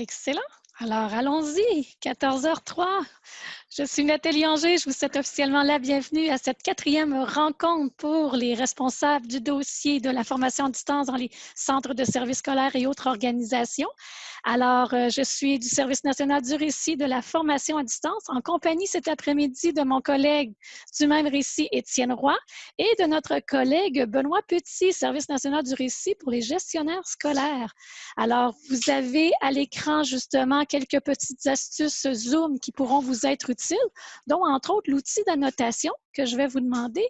Excellent. Alors, allons-y, 14h03. Je suis Nathalie Anger, je vous souhaite officiellement la bienvenue à cette quatrième rencontre pour les responsables du dossier de la formation à distance dans les centres de services scolaires et autres organisations. Alors, euh, je suis du Service national du récit de la formation à distance en compagnie cet après-midi de mon collègue du même récit, Étienne Roy, et de notre collègue Benoît Petit, Service national du récit pour les gestionnaires scolaires. Alors, vous avez à l'écran justement quelques petites astuces Zoom qui pourront vous être utiles, dont entre autres l'outil d'annotation que je vais vous demander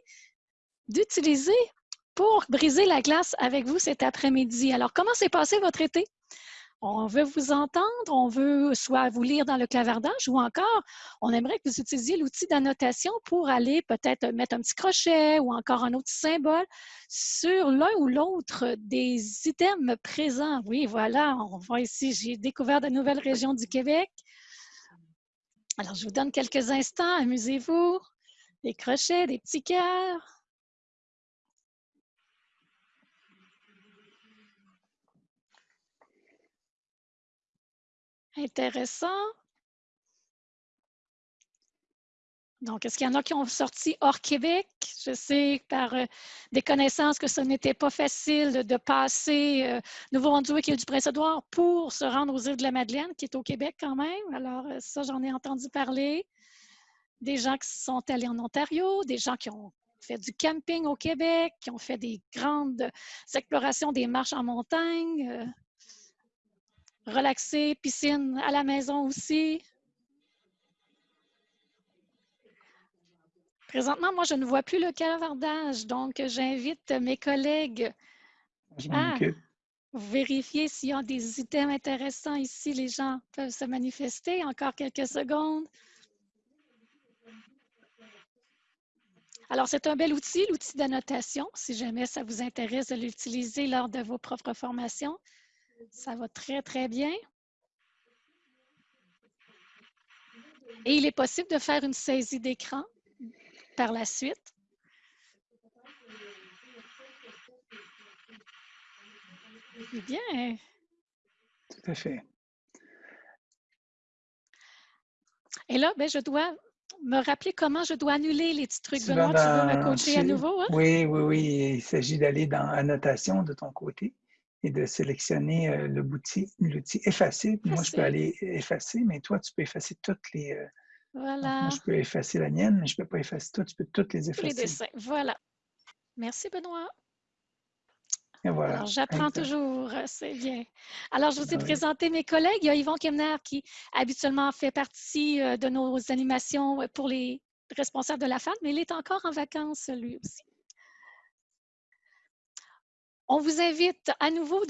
d'utiliser pour briser la glace avec vous cet après-midi. Alors, comment s'est passé votre été? On veut vous entendre, on veut soit vous lire dans le clavardage ou encore, on aimerait que vous utilisiez l'outil d'annotation pour aller peut-être mettre un petit crochet ou encore un autre symbole sur l'un ou l'autre des items présents. Oui, voilà, on voit ici, j'ai découvert de nouvelles régions du Québec. Alors, je vous donne quelques instants, amusez-vous. Des crochets, des petits cœurs. Intéressant. Donc, est-ce qu'il y en a qui ont sorti hors Québec? Je sais par euh, des connaissances que ce n'était pas facile de, passer euh, Nouveau-Brunswick et du Prince-Édouard pour se rendre aux îles de la Madeleine, qui est au Québec quand même. Alors, euh, ça, j'en ai entendu parler. Des gens qui sont allés en Ontario, des gens qui ont fait du camping au Québec, qui ont fait des grandes explorations des marches en montagne relaxer, piscine à la maison aussi. Présentement, moi, je ne vois plus le cavardage, donc j'invite mes collègues à vérifier s'il y a des items intéressants ici. Les gens peuvent se manifester. Encore quelques secondes. Alors, c'est un bel outil, l'outil d'annotation, si jamais ça vous intéresse de l'utiliser lors de vos propres formations. Ça va très, très bien. Et il est possible de faire une saisie d'écran par la suite. Bien. Tout à fait. Et là, ben, je dois me rappeler comment je dois annuler les petits trucs. Benoît, tu veux me coacher à nouveau? Hein? Oui, oui, oui. Il s'agit d'aller dans Annotation de ton côté et de sélectionner euh, l'outil effacer. Moi, je peux aller effacer, mais toi, tu peux effacer toutes les... Euh, voilà. moi, je peux effacer la mienne, mais je ne peux pas effacer toutes. Tu peux toutes les effacer. Les dessins, voilà. Merci, Benoît. Et voilà. J'apprends toujours, euh, c'est bien. Alors, je vous ai présenté mes collègues. Il y a Yvon Kemner qui habituellement fait partie de nos animations pour les responsables de la FAD, mais il est encore en vacances, lui aussi. On vous invite à nouveau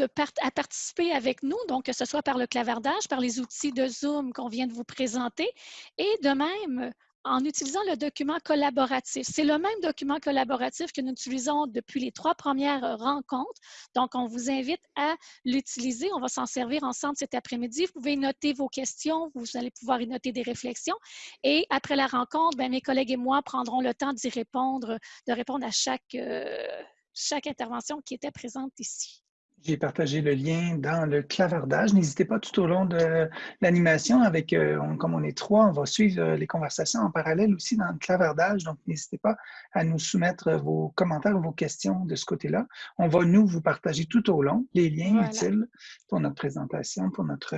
à participer avec nous, donc que ce soit par le clavardage, par les outils de Zoom qu'on vient de vous présenter, et de même en utilisant le document collaboratif. C'est le même document collaboratif que nous utilisons depuis les trois premières rencontres. Donc, on vous invite à l'utiliser. On va s'en servir ensemble cet après-midi. Vous pouvez noter vos questions. Vous allez pouvoir y noter des réflexions. Et après la rencontre, ben, mes collègues et moi prendrons le temps d'y répondre, de répondre à chaque, euh, chaque intervention qui était présente ici. J'ai partagé le lien dans le clavardage. N'hésitez pas tout au long de l'animation, avec euh, comme on est trois, on va suivre euh, les conversations en parallèle aussi dans le clavardage. Donc, n'hésitez pas à nous soumettre vos commentaires ou vos questions de ce côté-là. On va, nous, vous partager tout au long les liens utiles pour notre présentation, pour notre,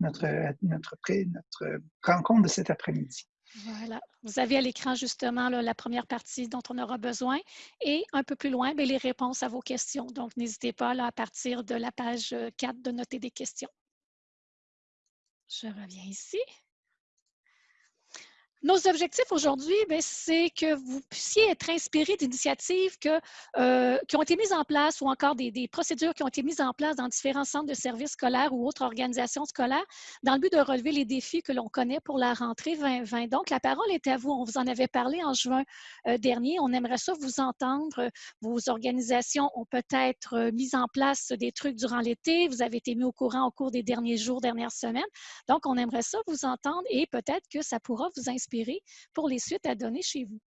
notre, notre, notre rencontre de cet après-midi. Voilà. Vous avez à l'écran justement la première partie dont on aura besoin et un peu plus loin, ben, les réponses à vos questions. Donc, n'hésitez pas à partir de la page 4 de noter des questions. Je reviens ici. Nos objectifs aujourd'hui, ben, c'est que vous puissiez être inspiré d'initiatives euh, qui ont été mises en place ou encore des, procédures qui ont été mises en place dans différents centres de services scolaires ou autres organisations scolaires dans le but de relever les défis que l'on connaît pour la rentrée 2020. Donc, la parole est à vous. On vous en avait parlé en juin euh, dernier. On aimerait ça vous entendre. Vos organisations ont peut-être euh, mis en place des trucs durant l'été. Vous avez été mis au courant au cours des derniers jours, dernières semaines. Donc, on aimerait ça vous entendre et peut-être que ça pourra vous inspirer pour les suites à donner chez vous.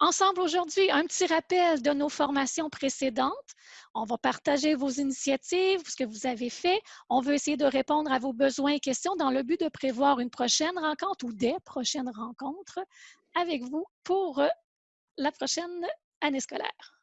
ensemble aujourd'hui, un petit rappel de nos formations précédentes. On va partager vos initiatives, ce que vous avez fait. On veut essayer de répondre à vos besoins et questions dans le but de prévoir une prochaine rencontre ou des prochaines rencontres avec vous pour euh, la prochaine année scolaire.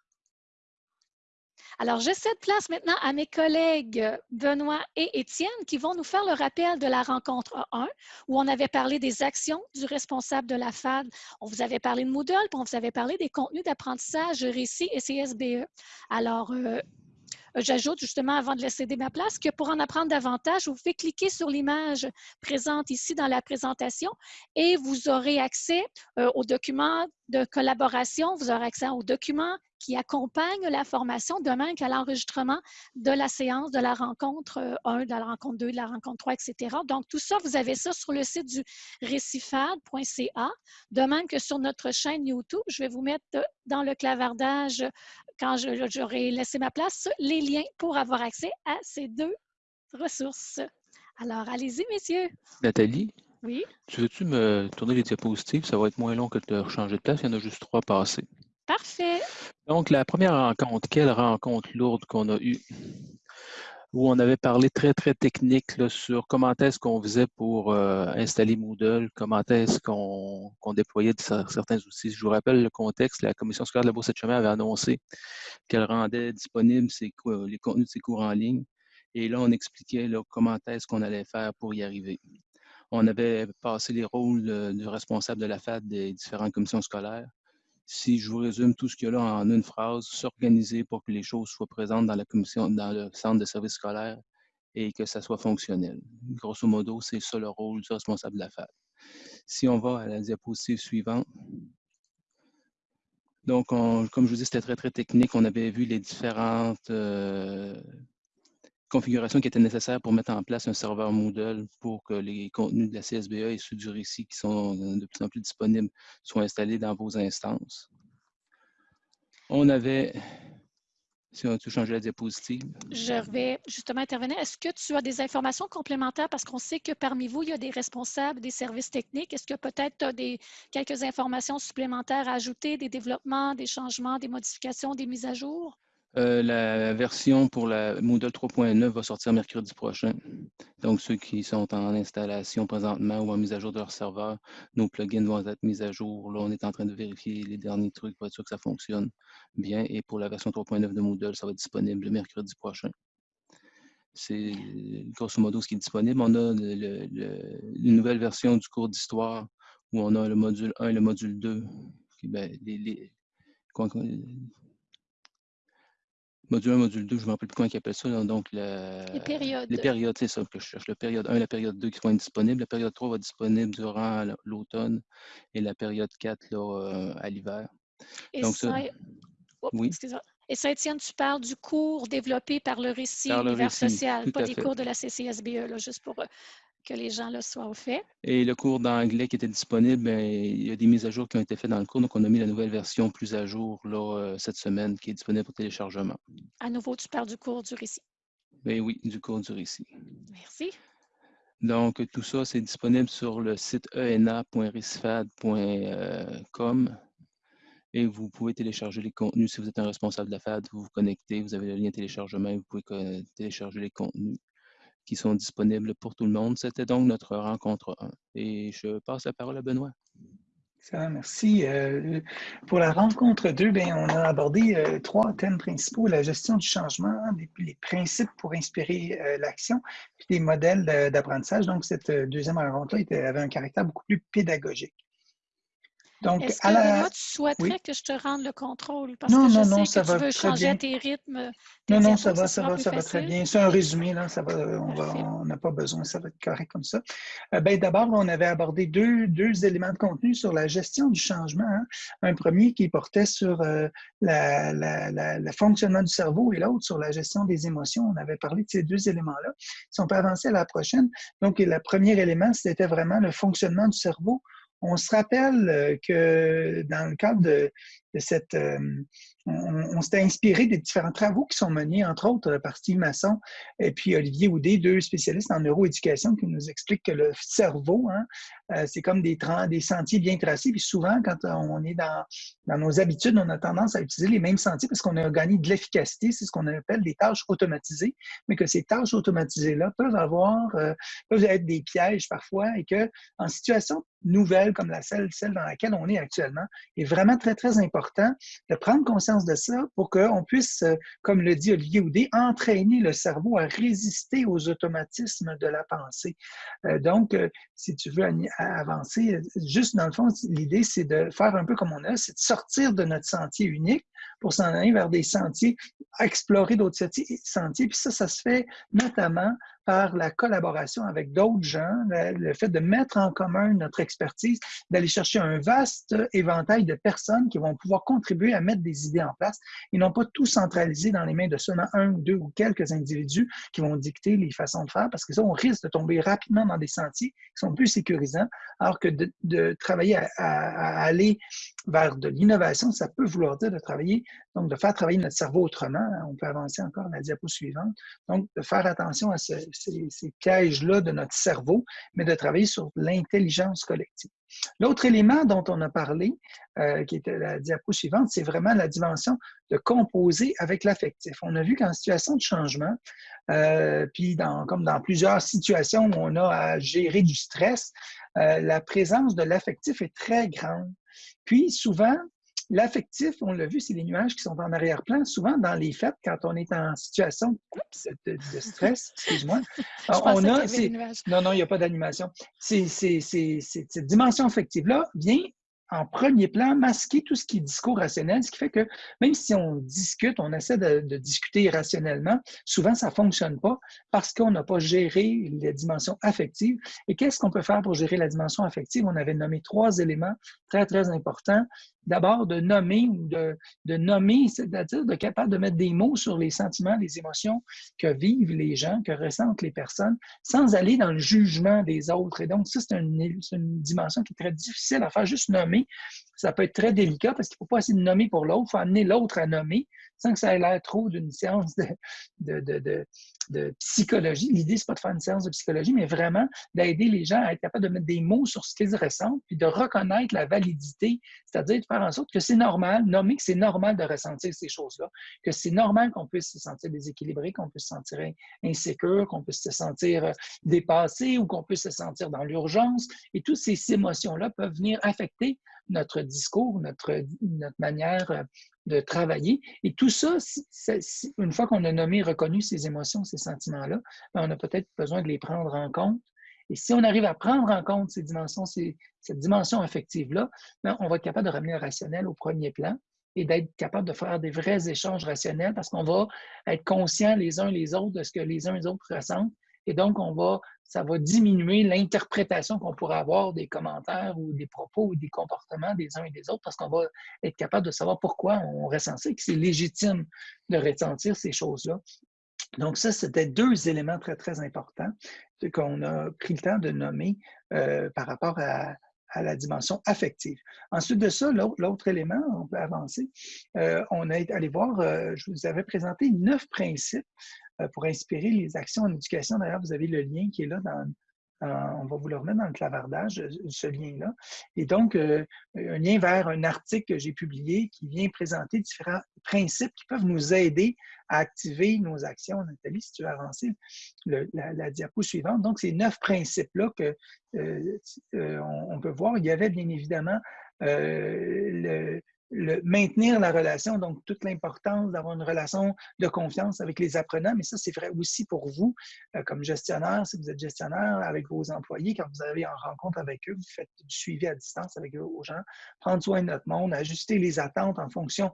Alors, je cède place maintenant à mes collègues Benoît et Étienne qui vont nous faire le rappel de la rencontre 1 où on avait parlé des actions du responsable de la FAD. On vous avait parlé de Moodle, puis on vous avait parlé des contenus d'apprentissage, récit et CSBE. Alors, euh, J'ajoute justement, avant de laisser ma place, que pour en apprendre davantage, vous pouvez cliquer sur l'image présente ici dans la présentation et vous aurez accès euh, aux documents de collaboration, vous aurez accès aux documents qui accompagnent la formation, de même qu'à l'enregistrement de la séance, de la rencontre 1, euh, de la rencontre 2, de la rencontre 3, etc. Donc, tout ça, vous avez ça sur le site du récifad.ca, de même que sur notre chaîne YouTube. Je vais vous mettre dans le clavardage quand j'aurai laissé ma place, les liens pour avoir accès à ces deux ressources. Alors, allez-y, messieurs. Nathalie? Oui? Tu veux-tu me tourner les diapositives? Ça va être moins long que de changer de place. Il y en a juste trois passés. Parfait. Donc, la première rencontre, quelle rencontre lourde qu'on a eue? Où on avait parlé très, très technique sur comment est-ce qu'on faisait pour euh, installer Moodle, comment est-ce qu'on déployait certains outils. Je vous rappelle le contexte, la commission scolaire de la Bourse de chemin avait annoncé qu'elle rendait disponibles les contenus de ses cours en ligne. Et là, on expliquait comment est-ce qu'on allait faire pour y arriver. On avait passé les rôles euh, du responsable de la FAD des différentes commissions scolaires si je vous résume tout ce qu'il y a là en une phrase, s'organiser pour que les choses soient présentes dans la commission, dans le centre de services scolaires et que ça soit fonctionnel. Grosso modo, c'est ça le rôle du responsable de la FAD. Si on va à la diapositive suivante, donc, comme je vous dis, c'était très, très technique. On avait vu les différentes euh, configuration qui était nécessaire pour mettre en place un serveur Moodle pour que les contenus de la CSBA et ceux du récit qui sont de plus en plus disponibles soient installés dans vos instances. On avait, si on a tout la diapositive. Je vais justement intervenir. Est-ce que tu as des informations complémentaires? Parce qu'on sait que parmi vous, il y a des responsables des services techniques. Est-ce que peut-être tu as des, quelques informations supplémentaires à ajouter, des développements, des changements, des modifications, des mises à jour? Euh, la version pour la Moodle 3.9 va sortir mercredi prochain. Donc, ceux qui sont en installation présentement ou en mise à jour de leur serveur, nos plugins vont être mis à jour. Là, on est en train de vérifier les derniers trucs pour être sûr que ça fonctionne bien. Et pour la version 3.9 de Moodle, ça va être disponible mercredi prochain. C'est grosso modo ce qui est disponible. On a une nouvelle version du cours d'histoire où on a le module 1 et le module 2. Ben, les, Module 1, module 2, je ne me rappelle plus comment ils appellent ça. donc, les périodes. Les périodes, c'est ça que je cherche. La période 1 et la période 2 qui vont être disponibles. La période 3 va être disponible durant l'automne et la période 4 là, euh, à l'hiver. Donc, ça, oui. Et ça, Étienne, tu parles du cours développé par le récit univers social, pas des cours de la CCSBE, là, juste pour euh, que les gens le soient au fait. Et le cours d'anglais qui était disponible, ben, il y a des mises à jour qui ont été faites dans le cours. Donc, on a mis la nouvelle version plus à jour là, euh, cette semaine qui est disponible pour téléchargement. À nouveau, tu parles du cours du récit? Ben oui, du cours du récit. Merci. Donc, tout ça, c'est disponible sur le site ena.risfad.com et vous pouvez télécharger les contenus. Si vous êtes un responsable de la FAD, vous vous connectez, vous avez le lien téléchargement et vous pouvez télécharger les contenus qui sont disponibles pour tout le monde. C'était donc notre rencontre 1. Et je passe la parole à Benoît. Merci. Euh, pour la rencontre 2, bien, on a abordé euh, trois thèmes principaux, la gestion du changement, les, principes pour inspirer euh, l'action, puis des modèles d'apprentissage. Donc, cette deuxième rencontre-là avait un caractère beaucoup plus pédagogique. Est-ce que moi, tu souhaiterais que je te rende le contrôle? Parce que je sais que ça tu veux changer tes rythmes. non, non, ça va, ça va, ça va très bien. C'est un résumé, là, ça va, on n'a pas besoin, ça va être correct comme ça. Euh, ben, D'abord, on avait abordé deux, deux, éléments de contenu sur la gestion du changement. Hein. Un premier qui portait sur euh, le fonctionnement du cerveau et l'autre sur la gestion des émotions. On avait parlé de ces deux éléments-là. Si on peut avancer à la prochaine, donc le premier élément, c'était vraiment le fonctionnement du cerveau on se rappelle euh, que dans le cadre de, cette... on, s'était inspiré des différents travaux qui sont menés, entre autres, par Steve Masson et puis Olivier Houdet, deux spécialistes en neuroéducation qui nous expliquent que le cerveau, hein, c'est comme des, sentiers bien tracés. Puis souvent, quand on est dans, dans nos habitudes, on a tendance à utiliser les mêmes sentiers parce qu'on a gagné de l'efficacité. C'est ce qu'on appelle des tâches automatisées, mais que ces tâches automatisées-là peuvent avoir, peuvent être des pièges parfois et que en situation nouvelle comme la celle, celle dans laquelle on est actuellement, est vraiment très, très important de prendre conscience de ça pour qu'on puisse, euh, comme le dit Olivier Houdet, entraîner le cerveau à résister aux automatismes de la pensée. Euh, donc, euh, si tu veux avancer, juste dans le fond, l'idée, c'est de faire un peu comme on a, c'est de sortir de notre sentier unique pour s'en aller vers des sentiers, explorer d'autres sentiers. Puis ça, ça se fait notamment par la collaboration avec d'autres gens, le, fait de mettre en commun notre expertise, d'aller chercher un vaste éventail de personnes qui vont pouvoir contribuer à mettre des idées en place et non pas tout centraliser dans les mains de seulement un ou deux ou quelques individus qui vont dicter les façons de faire, parce que ça, on risque de tomber rapidement dans des sentiers qui sont plus sécurisants, alors que de, travailler à, aller vers de l'innovation, ça peut vouloir dire de travailler, donc de faire travailler notre cerveau autrement. On peut avancer encore la diapo suivante. Donc, de faire attention à ce, ces, pièges-là de notre cerveau, mais de travailler sur l'intelligence collective. L'autre élément dont on a parlé, euh, qui était la diapo suivante, c'est vraiment la dimension de composer avec l'affectif. On a vu qu'en situation de changement, euh, puis comme dans plusieurs situations où on a à gérer du stress, euh, la présence de l'affectif est très grande. Puis souvent, L'affectif, on l'a vu, c'est les nuages qui sont en arrière-plan. Souvent, dans les fêtes, quand on est en situation de, stress, excuse-moi, on a. Non, non, il n'y a pas d'animation. Cette dimension affective-là vient en premier plan masquer tout ce qui est discours rationnel, ce qui fait que même si on discute, on essaie de, discuter rationnellement, souvent ça ne fonctionne pas parce qu'on n'a pas géré les dimensions affectives. Et qu'est-ce qu'on peut faire pour gérer la dimension affective? On avait nommé trois éléments très, très importants d'abord de nommer ou de, nommer, c'est-à-dire de capable de mettre des mots sur les sentiments, les émotions que vivent les gens, que ressentent les personnes, sans aller dans le jugement des autres. Et donc, ça, c'est une, dimension qui est très difficile à faire. Juste nommer, economy ça peut être très délicat parce qu'il ne faut pas essayer de nommer pour l'autre, il faut amener l'autre à nommer sans que ça ait l'air trop d'une séance de, psychologie. L'idée, c'est pas de faire une séance de psychologie, mais vraiment d'aider les gens à être capables de mettre des mots sur ce qu'ils ressentent, puis de reconnaître la validité, c'est-à-dire de faire en sorte que c'est normal, nommer que c'est normal de ressentir ces choses-là, que c'est normal qu'on puisse se sentir déséquilibré, qu'on puisse se sentir insécure, qu'on puisse se sentir euh, dépassé ou qu'on puisse se sentir dans l'urgence. Et toutes ces émotions-là peuvent venir affecter notre discours, notre, notre manière euh, de travailler. Et tout ça, une fois qu'on a nommé, reconnu ces émotions, ces sentiments-là, ben, on a peut-être besoin de les prendre en compte. Et si on arrive à prendre en compte ces dimensions, cette dimension affective-là, ben, on va être capable de ramener le rationnel au premier plan et d'être capable de faire des vrais échanges rationnels parce qu'on va être conscients les uns les autres de ce que les uns les autres ressentent. Et donc, on va ça va diminuer l'interprétation qu'on pourrait avoir des commentaires ou des propos ou des comportements des uns et des autres parce qu'on va être capable de savoir pourquoi on ressent que c'est légitime de ressentir ces choses-là. Donc, ça, c'était deux éléments très, très importants qu'on a pris le temps de nommer euh, par rapport à, la dimension affective. Ensuite de ça, l'autre élément, on peut avancer, euh, on est allé voir, euh, je vous avais présenté neuf principes pour inspirer les actions en éducation. D'ailleurs, vous avez le lien qui est là dans, on va vous le remettre dans le clavardage, euh, ce lien-là. Et donc, euh, un lien vers un article que j'ai publié qui vient présenter différents principes qui peuvent nous aider à activer nos actions. Nathalie, si tu veux avancer la, diapo suivante. Donc, ces neuf principes-là que peut voir, il y avait bien évidemment le, maintenir la relation, donc toute l'importance d'avoir une relation de confiance avec les apprenants, mais ça, c'est vrai aussi pour vous euh, comme gestionnaire, si vous êtes gestionnaire avec vos employés, quand vous avez en rencontre avec eux, vous faites du suivi à distance avec eux aux gens, prendre soin de notre monde, ajuster les attentes en fonction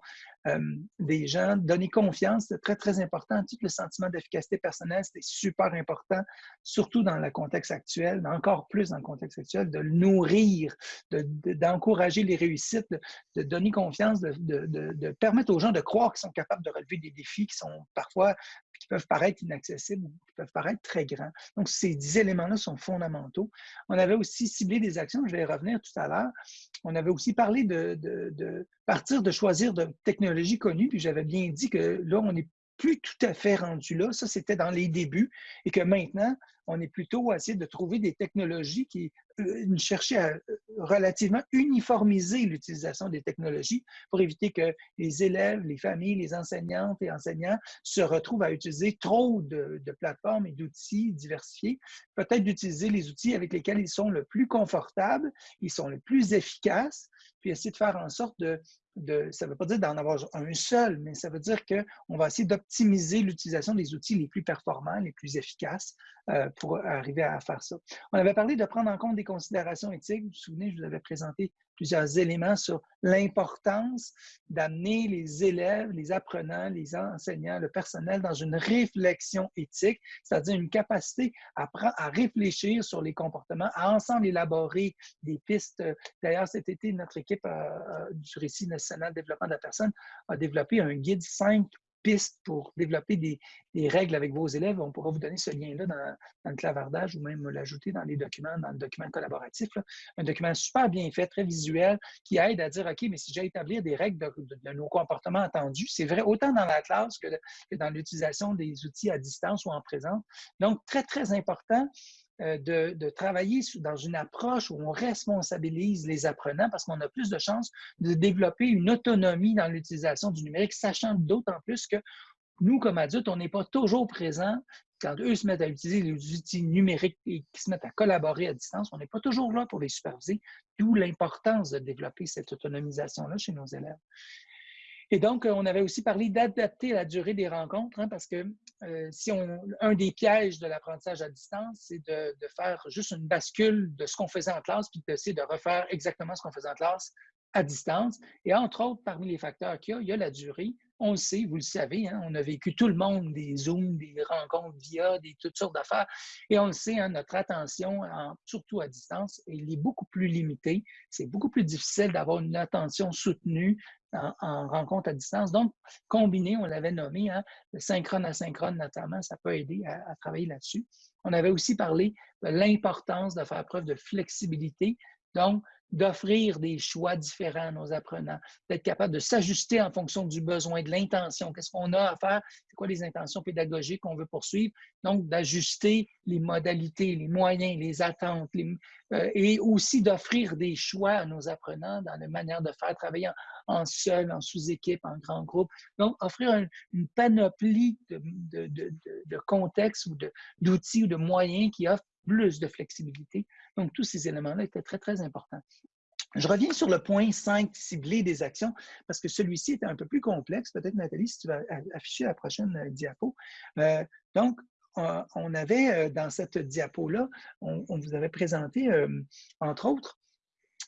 des gens, donner confiance, c'est très, très important. Tout le sentiment d'efficacité personnelle, c'est super important, surtout dans le contexte actuel, mais encore plus dans le contexte actuel, de nourrir, d'encourager les réussites, de, donner confiance, de, permettre aux gens de croire qu'ils sont capables de relever des défis qui sont parfois qui peuvent paraître inaccessibles qui peuvent paraître très grands. Donc, ces éléments-là sont fondamentaux. On avait aussi ciblé des actions, je vais y revenir tout à l'heure. On avait aussi parlé de, partir de choisir de technologies connues, puis j'avais bien dit que là, on est plus tout à fait rendu là. Ça, c'était dans les débuts. Et que maintenant, on est plutôt à essayer de trouver des technologies qui chercher à euh, relativement uniformiser l'utilisation des technologies pour éviter que les élèves, les familles, les enseignantes et enseignants se retrouvent à utiliser trop de, plateformes et d'outils diversifiés. Peut-être d'utiliser les outils avec lesquels ils sont le plus confortables, ils sont le plus efficaces, puis essayer de faire en sorte de, ça ne veut pas dire d'en avoir un seul, mais ça veut dire qu'on va essayer d'optimiser l'utilisation des outils les plus performants, les plus efficaces euh, pour arriver à faire ça. On avait parlé de prendre en compte considérations éthiques. Vous vous souvenez, je vous avais présenté plusieurs éléments sur l'importance d'amener les élèves, les apprenants, les enseignants, le personnel dans une réflexion éthique, c'est-à-dire une capacité à, à réfléchir sur les comportements, à ensemble élaborer des pistes. D'ailleurs, cet été, notre équipe euh, euh, du Récit national développement de la personne a développé un guide 5 pistes pour développer des, règles avec vos élèves. On pourra vous donner ce lien-là dans, le clavardage ou même l'ajouter dans les documents, dans le document collaboratif. Un document super bien fait, très visuel, qui aide à dire, OK, mais si j'ai établir des règles de, nos comportements attendus, c'est vrai autant dans la classe que dans l'utilisation des outils à distance ou en présence. Donc, très, très important euh, de, travailler dans une approche où on responsabilise les apprenants parce qu'on a plus de chances de développer une autonomie dans l'utilisation du numérique, sachant d'autant plus que nous, comme adultes, on n'est pas toujours présents quand eux se mettent à utiliser les outils numériques et qui se mettent à collaborer à distance, on n'est pas toujours là pour les superviser, d'où l'importance de développer cette autonomisation-là chez nos élèves. Et donc, on avait aussi parlé d'adapter la durée des rencontres, hein, parce que euh, si on, un des pièges de l'apprentissage à distance, c'est de, faire juste une bascule de ce qu'on faisait en classe, puis d'essayer de refaire exactement ce qu'on faisait en classe à distance. Et entre autres, parmi les facteurs qu'il y a, il y a la durée. On le sait, vous le savez, hein, on a vécu tout le monde des Zooms, des rencontres via, des toutes sortes d'affaires. Et on le sait, hein, notre attention, surtout à distance, elle est beaucoup plus limitée. C'est beaucoup plus difficile d'avoir une attention soutenue en, rencontre à distance. Donc, combiné, on l'avait nommé, hein, le synchrone asynchrone notamment, ça peut aider à, travailler là-dessus. On avait aussi parlé de l'importance de faire preuve de flexibilité. Donc, d'offrir des choix différents à nos apprenants, d'être capable de s'ajuster en fonction du besoin, de l'intention. Qu'est-ce qu'on a à faire? C'est quoi les intentions pédagogiques qu'on veut poursuivre? Donc, d'ajuster les modalités, les moyens, les attentes, euh, et aussi d'offrir des choix à nos apprenants dans la manière de faire travailler en, seul, en sous-équipe, en grand groupe. Donc, offrir une panoplie de, contextes ou d'outils ou de moyens qui offrent plus de flexibilité. Donc, tous ces éléments-là étaient très, très importants. Je reviens sur le point 5, cibler des actions, parce que celui-ci était un peu plus complexe. Peut-être, Nathalie, si tu vas afficher la prochaine euh, diapo. Euh, donc, on avait euh, dans cette diapo-là, on, vous avait présenté, entre autres,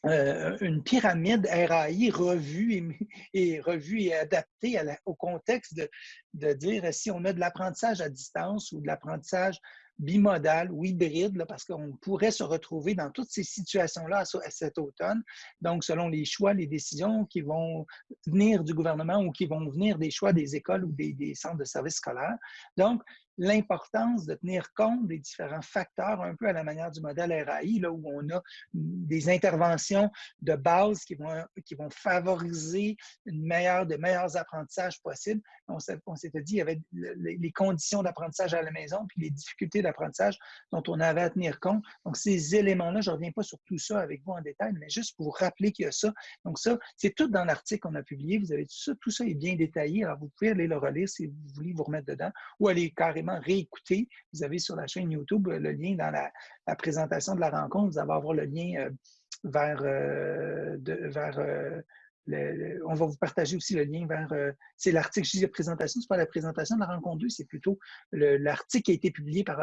une pyramide RAI revue et, revue et adaptée au contexte de, dire si on a de l'apprentissage à distance ou de l'apprentissage bimodal ou hybride, parce qu'on pourrait se retrouver dans toutes ces situations-là cet automne. Donc, selon les choix, les décisions qui vont venir du gouvernement ou qui vont venir des choix des écoles ou des, centres de services scolaires. L'importance de tenir compte des différents facteurs, un peu à la manière du modèle RAI, là, où on a des interventions de base qui vont, qui vont favoriser une meilleure, de meilleurs apprentissages possibles. On s'était dit qu'il y avait les conditions d'apprentissage à la maison, puis les difficultés d'apprentissage dont on avait à tenir compte. Donc, ces éléments-là, je ne reviens pas sur tout ça avec vous en détail, mais juste pour vous rappeler qu'il y a ça. Donc, ça, c'est tout dans l'article qu'on a publié. Vous avez tout ça. Tout ça est bien détaillé. Alors, vous pouvez aller le relire si vous voulez vous remettre dedans ou aller carrément réécouter. Vous avez sur la chaîne YouTube le lien dans la, présentation de la rencontre. Vous allez avoir le lien euh, vers, euh, euh, on va vous partager aussi le lien vers. c'est l'article, je dis la présentation, ce n'est pas la présentation de la rencontre 2, c'est plutôt l'article qui a été publié par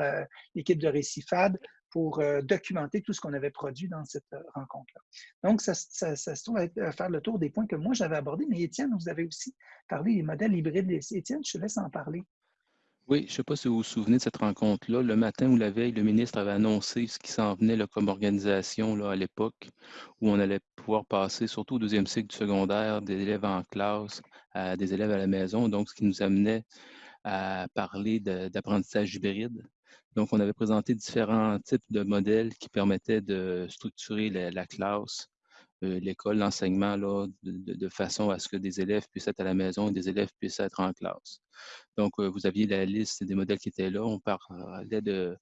l'équipe de Récifad pour documenter tout ce qu'on avait produit dans cette rencontre-là. Donc, ça, se trouve faire le tour des points que moi j'avais abordés, mais Étienne, vous avez aussi parlé des modèles hybrides. Étienne, je te laisse en parler. Oui, je ne sais pas si vous vous souvenez de cette rencontre-là. Le matin ou la veille, le ministre avait annoncé ce qui s'en venait là, comme organisation là, à l'époque, où on allait pouvoir passer, surtout au deuxième cycle du secondaire, des élèves en classe à des élèves à la maison. Donc, ce qui nous amenait à parler d'apprentissage hybride. Donc, on avait présenté différents types de modèles qui permettaient de structurer la, classe, l'école, l'enseignement, de, façon à ce que des élèves puissent être à la maison et des élèves puissent être en classe. Donc, euh, vous aviez la liste des modèles qui étaient là. On parlait de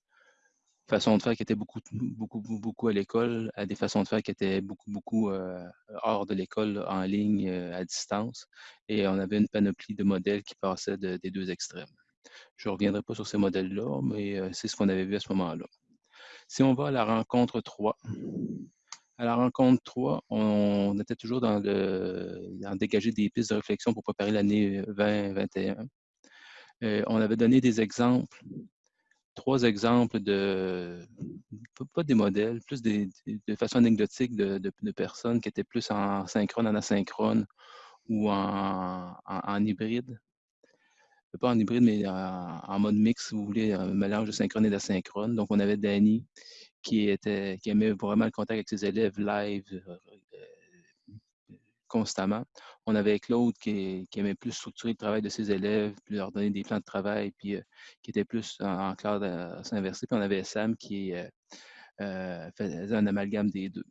façons de faire qui étaient beaucoup, beaucoup, beaucoup à l'école, à des façons de faire qui étaient beaucoup, beaucoup euh, hors de l'école, en ligne, à distance. Et on avait une panoplie de modèles qui passaient des deux extrêmes. Je ne reviendrai pas sur ces modèles-là, mais euh, c'est ce qu'on avait vu à ce moment-là. Si on va à la rencontre 3, à la rencontre 3, on était toujours dans le dans dégager des pistes de réflexion pour préparer l'année 2021. Euh, on avait donné des exemples, trois exemples de, pas des modèles, plus de façon anecdotique de, personnes qui étaient plus en synchrone, en asynchrone ou en hybride pas en hybride, mais en, mode mix, si vous voulez, un mélange de synchrone et d'asynchrone. Donc, on avait Danny qui, était, qui aimait vraiment le contact avec ses élèves live euh, euh, constamment. On avait Claude qui, aimait plus structurer le travail de ses élèves, puis leur donner des plans de travail, puis euh, qui était plus en, clair à s'inverser. Puis on avait Sam qui faisait un amalgame des deux.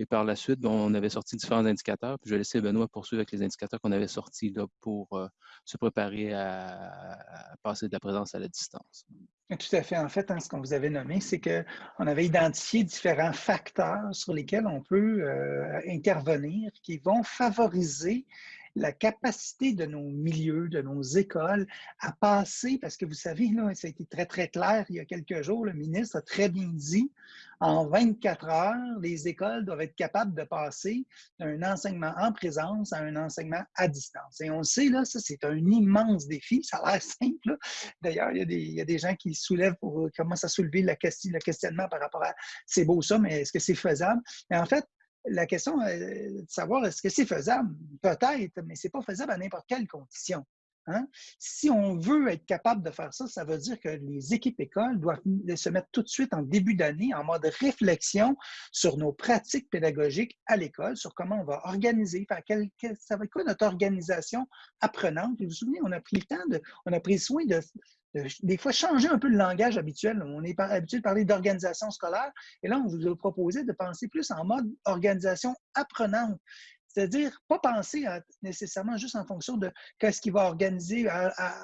Et par la suite, on avait sorti différents indicateurs. Puis je vais laisser Benoît poursuivre avec les indicateurs qu'on avait sortis là, pour se préparer à, passer de la présence à la distance. Tout à fait. En fait, hein, ce qu'on vous avait nommé, c'est qu'on avait identifié différents facteurs sur lesquels on peut euh, intervenir qui vont favoriser la capacité de nos milieux, de nos écoles à passer, parce que vous savez, là, ça a été très, très clair il y a quelques jours, le ministre a très bien dit, en 24 heures, les écoles doivent être capables de passer d'un enseignement en présence à un enseignement à distance. Et on le sait, là, ça, c'est un immense défi. Ça a l'air simple. D'ailleurs, il, il, y a des gens qui soulèvent pour commencer à soulever la question, le questionnement par rapport à c'est beau ça, mais est-ce que c'est faisable? En fait, la question est de savoir est-ce que c'est faisable? Peut-être, mais ce n'est pas faisable à n'importe quelle condition. Hein? Si on veut être capable de faire ça, ça veut dire que les équipes écoles doivent se mettre tout de suite en début d'année en mode réflexion sur nos pratiques pédagogiques à l'école, sur comment on va organiser, ça va être quoi notre organisation apprenante? Vous vous souvenez, on a pris le temps, de, on a pris soin de des fois changer un peu le langage habituel. On est habitué de parler d'organisation scolaire et là, on vous a proposé de penser plus en mode organisation apprenante. C'est-à-dire, pas penser nécessairement juste en fonction de qu'est-ce qui va organiser,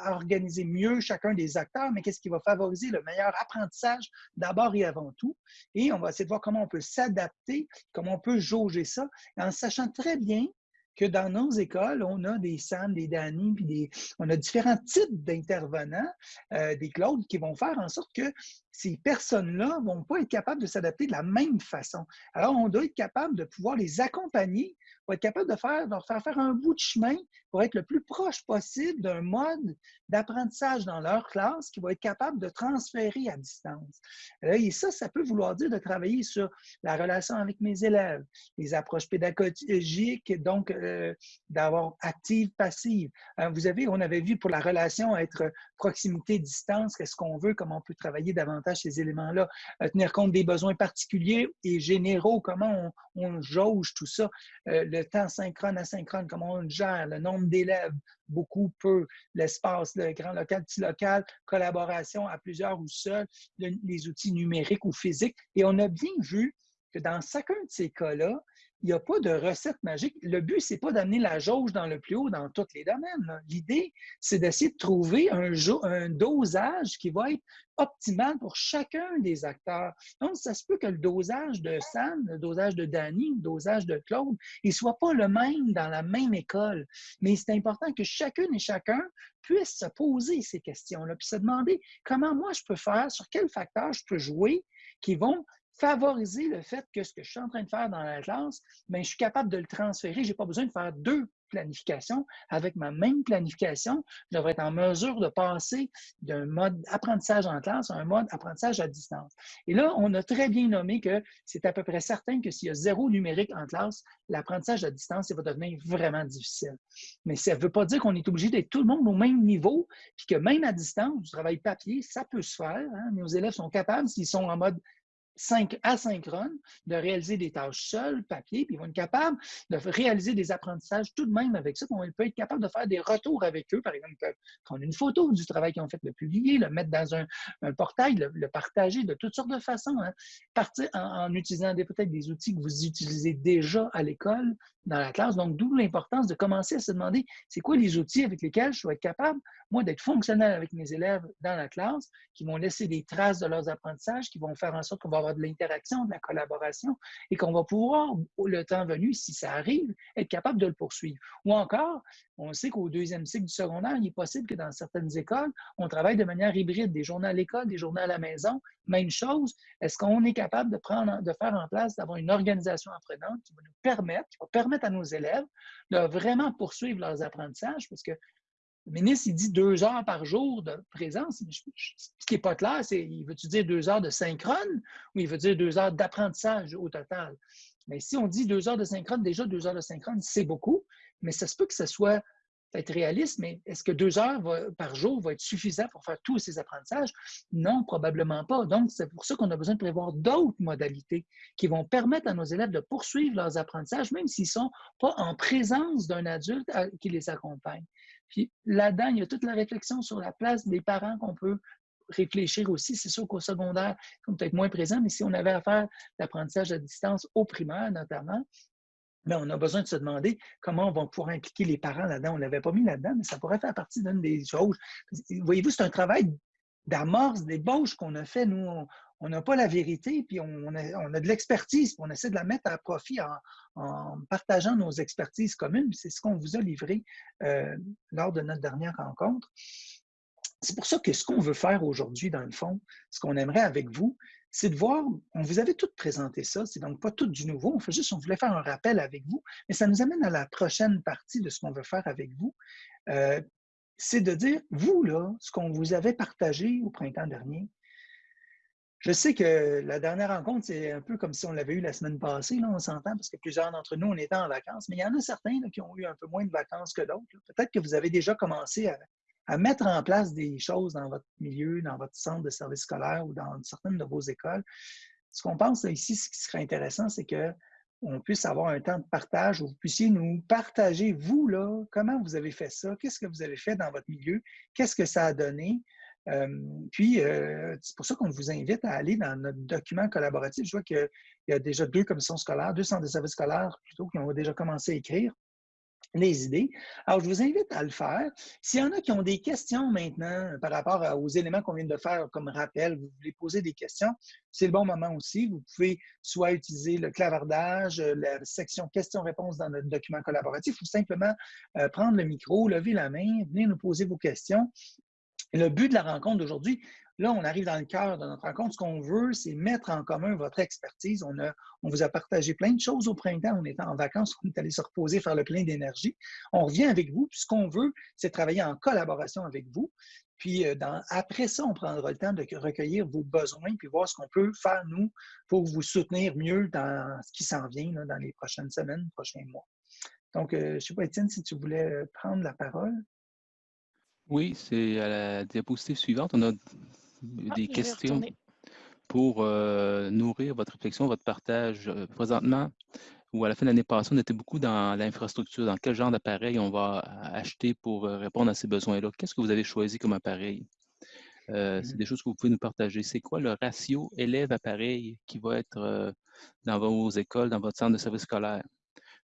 organiser mieux chacun des acteurs, mais qu'est-ce qui va favoriser le meilleur apprentissage d'abord et avant tout. Et on va essayer de voir comment on peut s'adapter, comment on peut jauger ça, en sachant très bien que dans nos écoles, on a des Sam, des Danny, puis des, on a différents types d'intervenants, euh, des Claude, qui vont faire en sorte que ces personnes-là ne vont pas être capables de s'adapter de la même façon. Alors, on doit être capable de pouvoir les accompagner pour être capable de, faire, de leur faire faire un bout de chemin pour être le plus proche possible d'un mode d'apprentissage dans leur classe qui va être capable de transférer à distance. Et ça, ça peut vouloir dire de travailler sur la relation avec mes élèves, les approches pédagogiques, donc euh, d'avoir active, passive. Euh, vous avez, on avait vu pour la relation être proximité-distance, qu'est-ce qu'on veut, comment on peut travailler davantage ces éléments-là, euh, tenir compte des besoins particuliers et généraux, comment on, jauge tout ça le temps synchrone, asynchrone, comment on le gère, le nombre d'élèves, beaucoup, peu, l'espace, le grand local, petit local, collaboration à plusieurs ou seuls, les outils numériques ou physiques. Et on a bien vu que dans chacun de ces cas-là, il n'y a pas de recette magique. Le but, ce n'est pas d'amener la jauge dans le plus haut dans tous les domaines. L'idée, c'est d'essayer de trouver un, un, dosage qui va être optimal pour chacun des acteurs. Donc, ça se peut que le dosage de Sam, le dosage de Danny, le dosage de Claude, il ne soit pas le même dans la même école. Mais c'est important que chacune et chacun puisse se poser ces questions-là, puis se demander comment moi je peux faire, sur quels facteurs je peux jouer qui vont favoriser le fait que ce que je suis en train de faire dans la classe, bien, je suis capable de le transférer. Je n'ai pas besoin de faire deux planifications. Avec ma même planification, je devrais être en mesure de passer d'un mode apprentissage en classe à un mode apprentissage à distance. Et là, on a très bien nommé que c'est à peu près certain que s'il y a zéro numérique en classe, l'apprentissage à distance, ça va devenir vraiment difficile. Mais ça ne veut pas dire qu'on est obligé d'être tout le monde au même niveau, puis que même à distance, du travail papier, ça peut se faire. Hein. Nos élèves sont capables, s'ils sont en mode asynchrone, de réaliser des tâches seuls, papier, puis ils vont être capables de réaliser des apprentissages tout de même avec ça. Puis on être capable de faire des retours avec eux. Par exemple, prendre une photo du travail qu'ils ont fait, le publier, le mettre dans un, portail, le, partager de toutes sortes de façons. Hein. Partir en, utilisant peut-être des outils que vous utilisez déjà à l'école, dans la classe. Donc, d'où l'importance de commencer à se demander c'est quoi les outils avec lesquels je vais être capable, moi, d'être fonctionnel avec mes élèves dans la classe, qui vont laisser des traces de leurs apprentissages, qui vont faire en sorte qu'on va de l'interaction, de la collaboration et qu'on va pouvoir, le temps venu, si ça arrive, être capable de le poursuivre. Ou encore, on sait qu'au deuxième cycle du secondaire, il est possible que dans certaines écoles, on travaille de manière hybride, des journées à l'école, des journées à la maison. Même chose, est-ce qu'on est capable de, prendre, de faire en place, d'avoir une organisation apprenante qui va nous permettre, qui va permettre à nos élèves de vraiment poursuivre leurs apprentissages? Parce que le ministre, il dit deux heures par jour de présence. Ce qui n'est pas clair, c'est il veut-tu dire deux heures de synchrone ou il veut dire deux heures d'apprentissage au total? Mais si on dit deux heures de synchrone, déjà deux heures de synchrone, c'est beaucoup, mais ça se peut que ce soit être réaliste, mais est-ce que deux heures par jour va être suffisant pour faire tous ces apprentissages? Non, probablement pas. Donc, c'est pour ça qu'on a besoin de prévoir d'autres modalités qui vont permettre à nos élèves de poursuivre leurs apprentissages, même s'ils ne sont pas en présence d'un adulte qui les accompagne. Puis là-dedans, il y a toute la réflexion sur la place des parents qu'on peut réfléchir aussi. C'est sûr qu'au secondaire, ils sont peut-être moins présents, mais si on avait à faire l'apprentissage à distance au primaire notamment, mais on a besoin de se demander comment on va pouvoir impliquer les parents là-dedans. On ne l'avait pas mis là-dedans, mais ça pourrait faire partie d'une des choses. Voyez-vous, c'est un travail d'amorce, d'ébauche qu'on a fait. Nous, on n'a pas la vérité, puis on a, de l'expertise, on essaie de la mettre à profit en, partageant nos expertises communes. C'est ce qu'on vous a livré euh, lors de notre dernière rencontre. C'est pour ça que ce qu'on veut faire aujourd'hui, dans le fond, ce qu'on aimerait avec vous, c'est de voir, on vous avait tout présenté ça, c'est donc pas tout du nouveau, on fait juste, on voulait faire un rappel avec vous, mais ça nous amène à la prochaine partie de ce qu'on veut faire avec vous. Euh, c'est de dire, vous, là, ce qu'on vous avait partagé au printemps dernier, je sais que la dernière rencontre, c'est un peu comme si on l'avait eu la semaine passée, là, on s'entend, parce que plusieurs d'entre nous, on était en vacances, mais il y en a certains qui ont eu un peu moins de vacances que d'autres. Peut-être que vous avez déjà commencé à, à mettre en place des choses dans votre milieu, dans votre centre de service scolaire ou dans certaines de vos écoles. Ce qu'on pense ici, ce qui serait intéressant, c'est qu'on puisse avoir un temps de partage où vous puissiez nous partager, vous, là, comment vous avez fait ça, qu'est-ce que vous avez fait dans votre milieu, qu'est-ce que ça a donné. Euh, puis, euh, c'est pour ça qu'on vous invite à aller dans notre document collaboratif. Je vois qu'il y a déjà deux commissions scolaires, deux centres de services scolaires plutôt qui ont déjà commencé à écrire les idées. Alors, je vous invite à le faire. S'il y en a qui ont des questions maintenant par rapport aux éléments qu'on vient de faire comme rappel, vous voulez poser des questions, c'est le bon moment aussi. Vous pouvez soit utiliser le clavardage, la section questions-réponses dans notre document collaboratif ou simplement euh, prendre le micro, lever la main, venir nous poser vos questions. le but de la rencontre d'aujourd'hui, Là, on arrive dans le cœur de notre rencontre. Ce qu'on veut, c'est mettre en commun votre expertise. On, a, on vous a partagé plein de choses au printemps. On était en vacances, on est allé se reposer, faire le plein d'énergie. On revient avec vous. Puis ce qu'on veut, c'est travailler en collaboration avec vous. Puis euh, après ça, on prendra le temps de recueillir vos besoins puis voir ce qu'on peut faire, nous, pour vous soutenir mieux dans ce qui s'en vient dans les prochaines semaines, prochains mois. Donc, euh, je ne sais pas, Étienne, si tu voulais euh, prendre la parole. Oui, c'est à la diapositive suivante. On a ah, des questions pour euh, nourrir votre réflexion, votre partage. Euh, présentement, ou à la fin de l'année passée, on était beaucoup dans l'infrastructure, dans quel genre d'appareil on va acheter pour euh, répondre à ces besoins-là. Qu'est-ce que vous avez choisi comme appareil? C'est mmh des choses que vous pouvez nous partager. C'est quoi le ratio élève-appareil qui va être dans vos écoles, dans votre centre de service scolaire?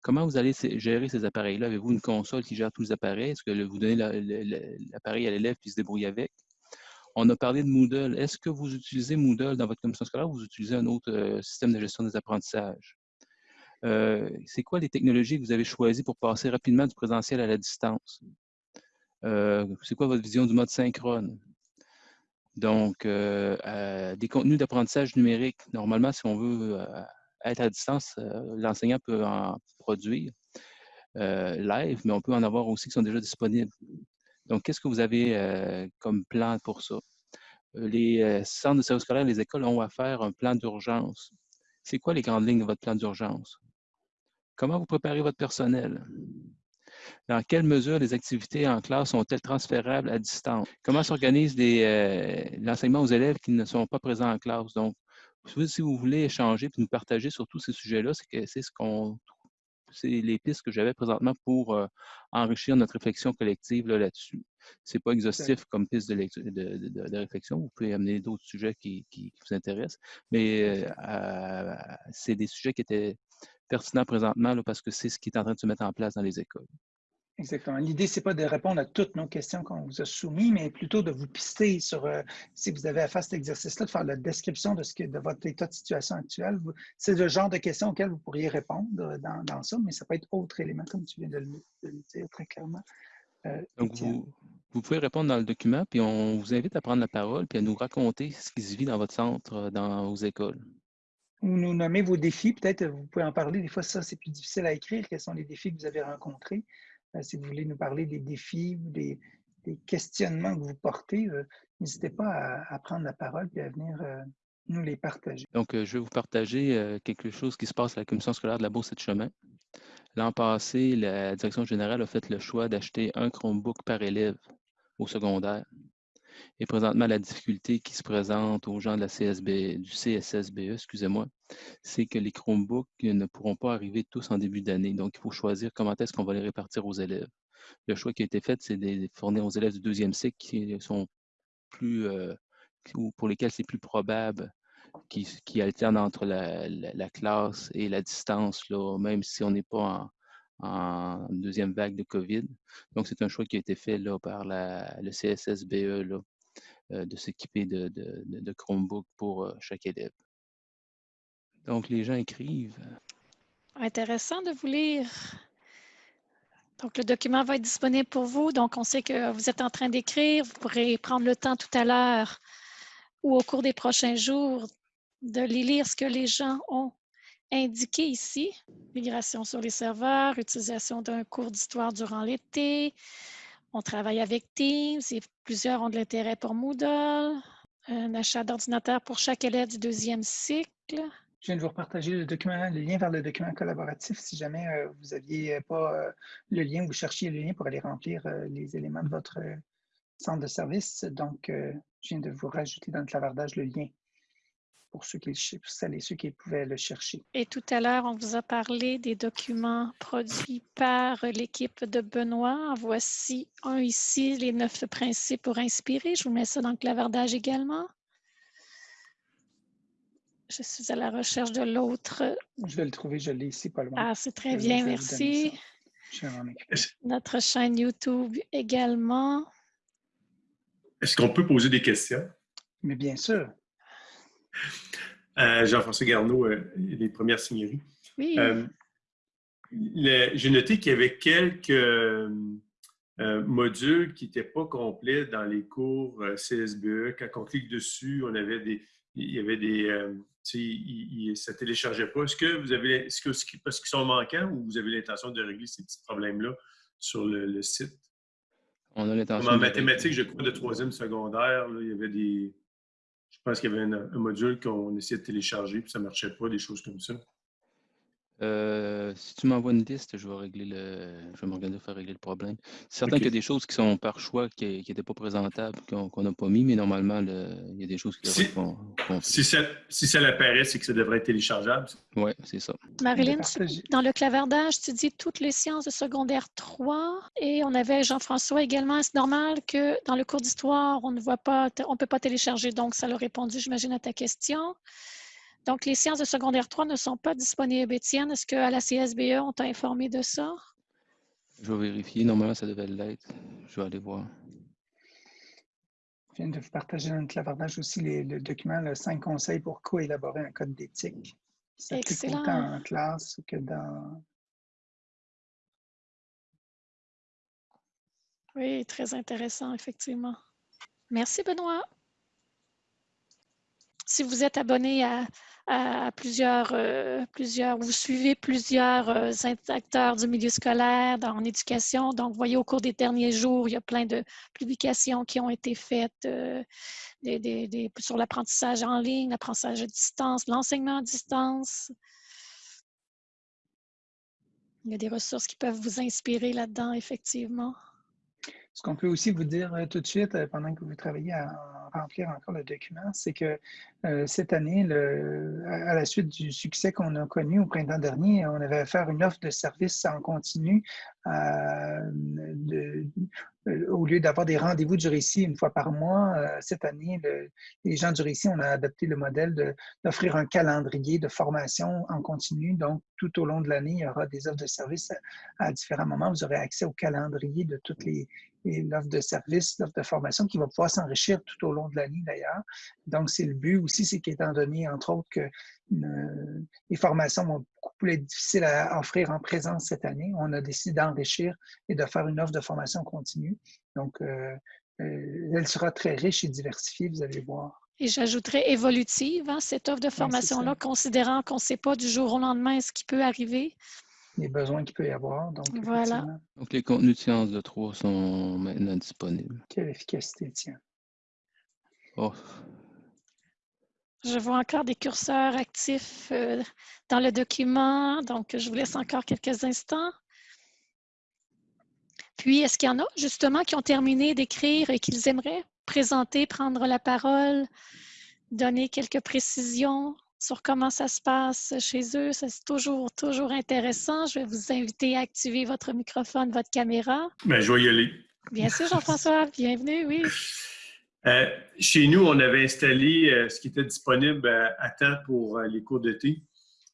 Comment vous allez gérer ces appareils-là? Avez-vous une console qui gère tous les appareils? Est-ce que vous donnez l'appareil à l'élève qui se débrouille avec? On a parlé de Moodle. Est-ce que vous utilisez Moodle dans votre commission scolaire ou vous utilisez un autre euh, système de gestion des apprentissages? Euh, c'est quoi les technologies que vous avez choisies pour passer rapidement du présentiel à la distance? Euh, c'est quoi votre vision du mode synchrone? Donc, des contenus d'apprentissage numérique. Normalement, si on veut être à distance, l'enseignant peut en produire live, mais on peut en avoir aussi qui sont déjà disponibles. Donc, qu'est-ce que vous avez euh, comme plan pour ça? Euh, les euh, centres de services scolaires, les écoles ont à faire un plan d'urgence. C'est quoi les grandes lignes de votre plan d'urgence? Comment vous préparez votre personnel? Dans quelle mesure les activités en classe sont-elles transférables à distance? Comment s'organise l'enseignement aux élèves qui ne sont pas présents en classe? Donc, si vous voulez échanger et nous partager sur tous ces sujets-là, c'est ce qu'on c'est les pistes que j'avais présentement pour euh, enrichir notre réflexion collective là-dessus. Ce n'est pas exhaustif comme piste de, réflexion. Vous pouvez amener d'autres sujets qui, vous intéressent, mais euh, c'est des sujets qui étaient pertinents présentement parce que c'est ce qui est en train de se mettre en place dans les écoles. Exactement. L'idée, ce n'est pas de répondre à toutes nos questions qu'on vous a soumises, mais plutôt de vous pister sur, euh, si vous avez à faire cet exercice-là, de faire la description de, ce que, de votre état de situation actuel. C'est le genre de questions auxquelles vous pourriez répondre dans, dans, ça, mais ça peut être autre élément, comme tu viens de le, dire très clairement. Euh, Donc, vous, vous, pouvez répondre dans le document, puis on vous invite à prendre la parole, puis à nous raconter ce qui se vit dans votre centre, euh, dans vos écoles. Ou nous nommer vos défis, peut-être vous pouvez en parler. Des fois, ça, c'est plus difficile à écrire. Quels sont les défis que vous avez rencontrés? Euh, si vous voulez nous parler des défis ou des, questionnements que vous portez, euh, n'hésitez pas à, prendre la parole et à venir euh, nous les partager. Donc, je vais vous partager quelque chose qui se passe à la Commission scolaire de la Bourse et de chemin. L'an passé, la direction générale a fait le choix d'acheter un Chromebook par élève au secondaire. Et présentement, la difficulté qui se présente aux gens de la CSB, du CSSBE, excusez-moi, c'est que les Chromebooks ne pourront pas arriver tous en début d'année. Donc, il faut choisir comment est-ce qu'on va les répartir aux élèves. Le choix qui a été fait, c'est de fournir aux élèves du deuxième cycle qui sont plus, euh, ou pour lesquels c'est plus probable qui, alternent entre la, classe et la distance, là, même si on n'est pas en, deuxième vague de COVID. Donc, c'est un choix qui a été fait là, par le CSSBE là, euh, de s'équiper de, Chromebook pour euh, chaque élève. Donc, les gens écrivent. Intéressant de vous lire. Donc, le document va être disponible pour vous. Donc, on sait que vous êtes en train d'écrire. Vous pourrez prendre le temps tout à l'heure ou au cours des prochains jours de lire ce que les gens ont indiqué ici. Migration sur les serveurs, utilisation d'un cours d'histoire durant l'été, on travaille avec Teams et plusieurs ont de l'intérêt pour Moodle. Un achat d'ordinateur pour chaque élève du deuxième cycle. Je viens de vous repartager le document, le lien vers le document collaboratif si jamais euh, vous n'aviez pas euh, le lien ou vous cherchiez le lien pour aller remplir euh, les éléments de votre centre de service. Donc, je viens de vous rajouter dans le clavardage le lien pour ceux qui, celles ceux qui pouvaient le chercher. Et tout à l'heure, on vous a parlé des documents produits par l'équipe de Benoît. Voici un ici, les neuf principes pour inspirer. Je vous mets ça dans le clavardage également. Je suis à la recherche de l'autre. Je vais le trouver, je l'ai ici, pas loin. Ah, c'est très bien, merci. Notre chaîne YouTube également. Est-ce qu'on peut poser des questions? Mais bien sûr. Euh, Jean-François Garneau, euh, les premières signeries. Oui. Euh, j'ai noté qu'il y avait quelques modules qui n'étaient pas complets dans les cours CSBE. Quand on clique dessus, on avait des, il y avait des, ça ne téléchargeait pas. Est-ce que vous avez, est-ce que, parce qu'ils sont manquants ou vous avez l'intention de régler ces petits problèmes-là sur le, site? On a l'intention. En mathématiques, je crois, de troisième secondaire, il y avait des, je pense qu'il y avait un, module qu'on essayait de télécharger, puis ça ne marchait pas, des choses comme ça. Euh, si tu m'envoies une liste, je vais régler le. Je vais m'organiser pour faire régler le problème. C'est certain qu'il y a des choses qui sont par choix qui n'étaient pas présentables, qu'on n'a pas mis, mais normalement, il y a des choses qui si, si ça, si ça l'apparaît, c'est que ça devrait être téléchargeable. Oui, c'est ça. Marilyn, dans le clavardage, tu dis toutes les sciences de secondaire 3 et on avait Jean-François également. C'est normal que dans le cours d'histoire, on ne voit pas, on ne peut pas télécharger, donc ça l'a répondu, j'imagine, à ta question. Donc, les sciences de secondaire 3 ne sont pas disponibles. Étienne, est-ce qu'à la CSBE, on t'a informé de ça? Je vais vérifier. Normalement, ça devait l'être. Je vais aller voir. Je viens de vous partager dans le clavardage aussi le document, le 5 conseils pour co-élaborer un code d'éthique. C'est plus autant en classe que dans... Oui, très intéressant, effectivement. Merci, Benoît. Si vous êtes abonné à, plusieurs, euh, plusieurs, vous suivez plusieurs euh, acteurs du milieu scolaire en éducation. Donc, vous voyez, au cours des derniers jours, il y a plein de publications qui ont été faites euh, sur l'apprentissage en ligne, l'apprentissage à distance, l'enseignement à distance. Il y a des ressources qui peuvent vous inspirer là-dedans, effectivement. Ce qu'on peut aussi vous dire tout de suite, pendant que vous travaillez en remplir encore le document, c'est que cette année, à la suite du succès qu'on a connu au printemps dernier, on avait à faire une offre de service en continu euh, au lieu d'avoir des rendez-vous du récit une fois par mois, euh, cette année, les gens du récit, on a adopté le modèle d'offrir un calendrier de formation en continu. Donc, tout au long de l'année, il y aura des offres de services à, différents moments. Vous aurez accès au calendrier de toutes les, l'offre de service, l'offre de formation qui va pouvoir s'enrichir tout au long de l'année d'ailleurs. Donc, c'est le but aussi, c'est qu'étant donné, entre autres, que euh, les formations vont beaucoup plus difficiles à offrir en présence cette année, on a décidé d'enrichir et de faire une offre de formation continue. Donc, euh, euh, elle sera très riche et diversifiée, vous allez voir. Et j'ajouterais évolutive, hein, cette offre de formation-là, considérant qu'on ne sait pas du jour au lendemain ce qui peut arriver les besoins qu'il peut y avoir. Donc, voilà. Donc, les contenus de sciences de 3 sont maintenant disponibles. Quelle efficacité, tiens. Oh. Je vois encore des curseurs actifs euh, dans le document, donc je vous laisse encore quelques instants. Puis, est-ce qu'il y en a justement qui ont terminé d'écrire et qu'ils aimeraient présenter, prendre la parole, donner quelques précisions sur comment ça se passe chez eux? C'est toujours, toujours intéressant. Je vais vous inviter à activer votre microphone, votre caméra. Bien, je vais y aller. Bien sûr, Jean-François, bienvenue, oui. Euh, chez nous, on avait installé euh, ce qui était disponible euh, à temps pour les cours d'été,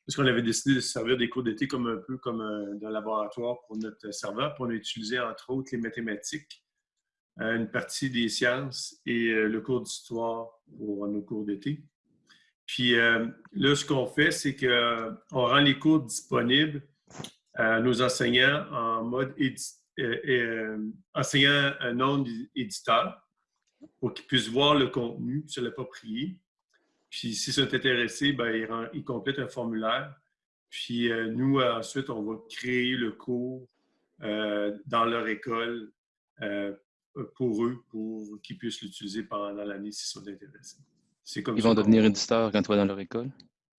parce qu'on avait décidé de servir des cours d'été comme un peu comme un, laboratoire pour notre serveur. Puis on a utilisé entre autres les mathématiques, une partie des sciences et le cours d'histoire pour nos cours d'été. Puis là, ce qu'on fait, c'est qu'on rend les cours disponibles à nos enseignants en mode euh, enseignant un non éditeur pour qu'ils puissent voir le contenu, se l'approprier. Puis s'ils sont intéressés, ben, ils, complètent un formulaire. Puis nous, ensuite, on va créer le cours dans leur école pour eux, pour qu'ils puissent l'utiliser pendant l'année s'ils sont intéressés ils vont devenir éditeurs quand tu vas dans leur école?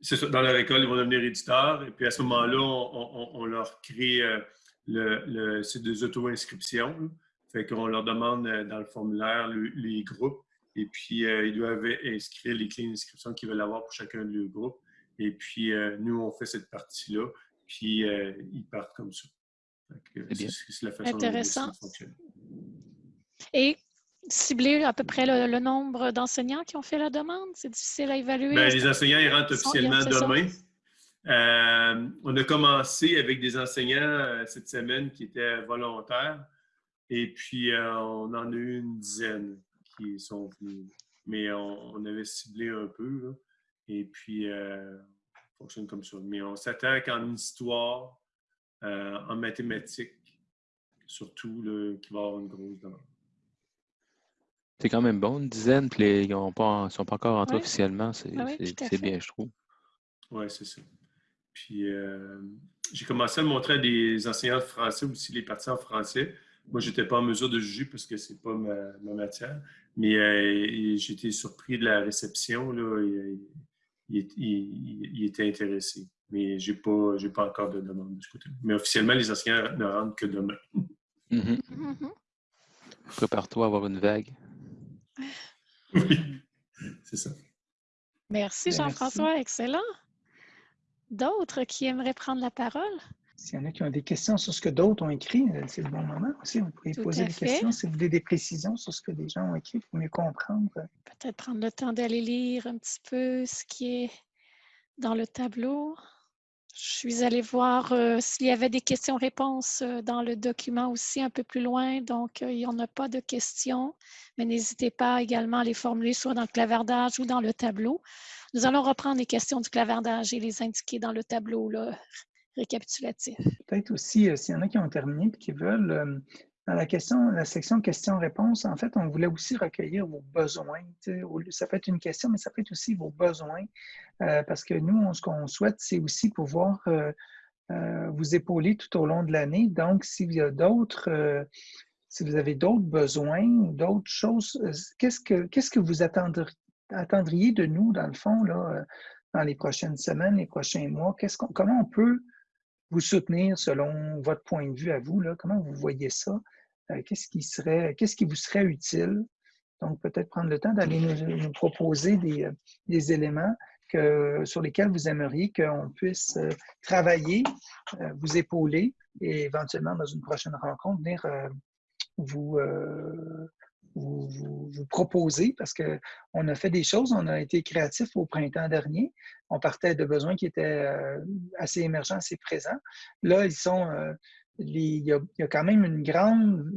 C'est ça. Dans leur école, ils vont devenir éditeurs. Et puis à ce moment-là, on, leur crée euh, le, le c'est des auto-inscriptions. Fait qu'on leur demande euh, dans le formulaire les groupes. Et puis, euh, ils doivent inscrire les clés d'inscription qu'ils veulent avoir pour chacun de leurs groupes. Et puis, nous, on fait cette partie-là. Puis, ils partent comme ça. C'est la façon Intéressant. dont ça fonctionne. Et cibler à peu près le, nombre d'enseignants qui ont fait la demande? C'est difficile à évaluer. Bien, les enseignants, ils rentrent officiellement demain. Euh, on a commencé avec des enseignants euh, cette semaine qui étaient volontaires. Et puis, euh, on en a eu une dizaine qui sont venus. Mais on, avait ciblé un peu. et puis, on fonctionne comme ça. Mais on s'attend qu'en histoire, en mathématiques, surtout, qu'il va y avoir une grosse demande. C'est quand même bon, une dizaine, puis ils ne sont pas encore entrés officiellement. Ah c'est bien, je trouve. Oui, c'est ça. Puis euh, j'ai commencé à montrer à des enseignants de français aussi les parties en français. Moi, je n'étais pas en mesure de juger parce que ce n'est pas ma, matière. Mais euh, j'ai été surpris de la réception. Là, il, était intéressé. Mais je n'ai pas, pas encore de demande de ce côté. Mais officiellement, les enseignants ne rentrent que demain. Mm-hmm. Mm-hmm. Prépare-toi à avoir une vague. Oui, c'est ça. Merci Jean-François, excellent. D'autres qui aimeraient prendre la parole? S'il y en a qui ont des questions sur ce que d'autres ont écrit, euh, c'est le bon moment aussi. Vous pouvez poser des questions si vous voulez des précisions sur ce que des gens ont écrit pour mieux comprendre. Peut-être prendre le temps d'aller lire un petit peu ce qui est dans le tableau. Je suis allée voir euh, s'il y avait des questions-réponses euh, dans le document aussi un peu plus loin. Donc, euh, il n'y en a pas de questions, mais n'hésitez pas également à les formuler soit dans le clavardage ou dans le tableau. Nous allons reprendre les questions du clavardage et les indiquer dans le tableau récapitulatif. Peut-être aussi, s'il y en a qui ont terminé et qui veulent dans la question, la section questions-réponses, en fait, on voulait aussi recueillir vos besoins. Ça peut être une question, mais ça peut être aussi vos besoins. Euh, parce que nous, ce qu'on souhaite, c'est aussi pouvoir euh, euh, vous épauler tout au long de l'année. Donc, s'il y a d'autres, si vous avez d'autres besoins, d'autres choses, qu'est-ce que, qu'est-ce que vous attendriez, de nous, dans le fond, là, dans les prochaines semaines, les prochains mois? Comment on peut vous soutenir selon votre point de vue à vous? Là? Comment vous voyez ça? Euh, qu'est-ce qui serait, qu'est-ce qui vous serait utile? Donc, peut-être prendre le temps d'aller nous, proposer des, des éléments que, sur lesquels vous aimeriez qu'on puisse travailler, vous épauler et éventuellement, dans une prochaine rencontre, venir vous, vous, vous, proposer parce qu'on a fait des choses, on a été créatif au printemps dernier. On partait de besoins qui étaient assez émergents, assez présents. Là, ils sont, a, il, y a, quand même une grande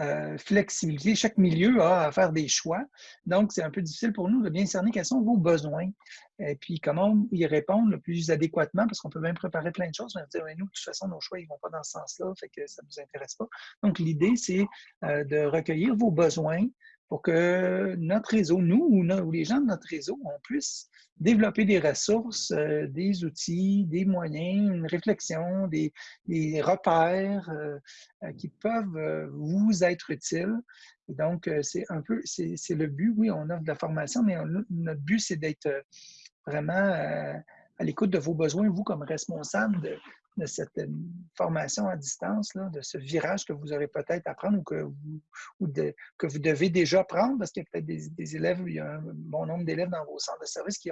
euh, flexibilité. Chaque milieu a à faire des choix. Donc, c'est un peu difficile pour nous de bien cerner quels sont vos besoins et puis comment y répondre le plus adéquatement parce qu'on peut même préparer plein de choses. Mais dire, nous, de toute façon, nos choix, ils vont pas dans ce sens-là, fait que ça ne nous intéresse pas. Donc, l'idée, c'est euh, de recueillir vos besoins pour que notre réseau, nous ou, les gens de notre réseau, on puisse développer des ressources, euh, des outils, des moyens, une réflexion, des, repères euh, euh, qui peuvent vous être utiles. donc, c'est un peu, c'est le but. Oui, on offre de la formation, mais notre but, c'est d'être vraiment à l'écoute de vos besoins, vous comme responsable de, de cette euh, formation à distance, de ce virage que vous aurez peut-être à prendre ou, que vous, que vous devez déjà prendre, parce qu'il y a peut-être des, élèves, il y a un bon nombre d'élèves dans vos centres de services qui,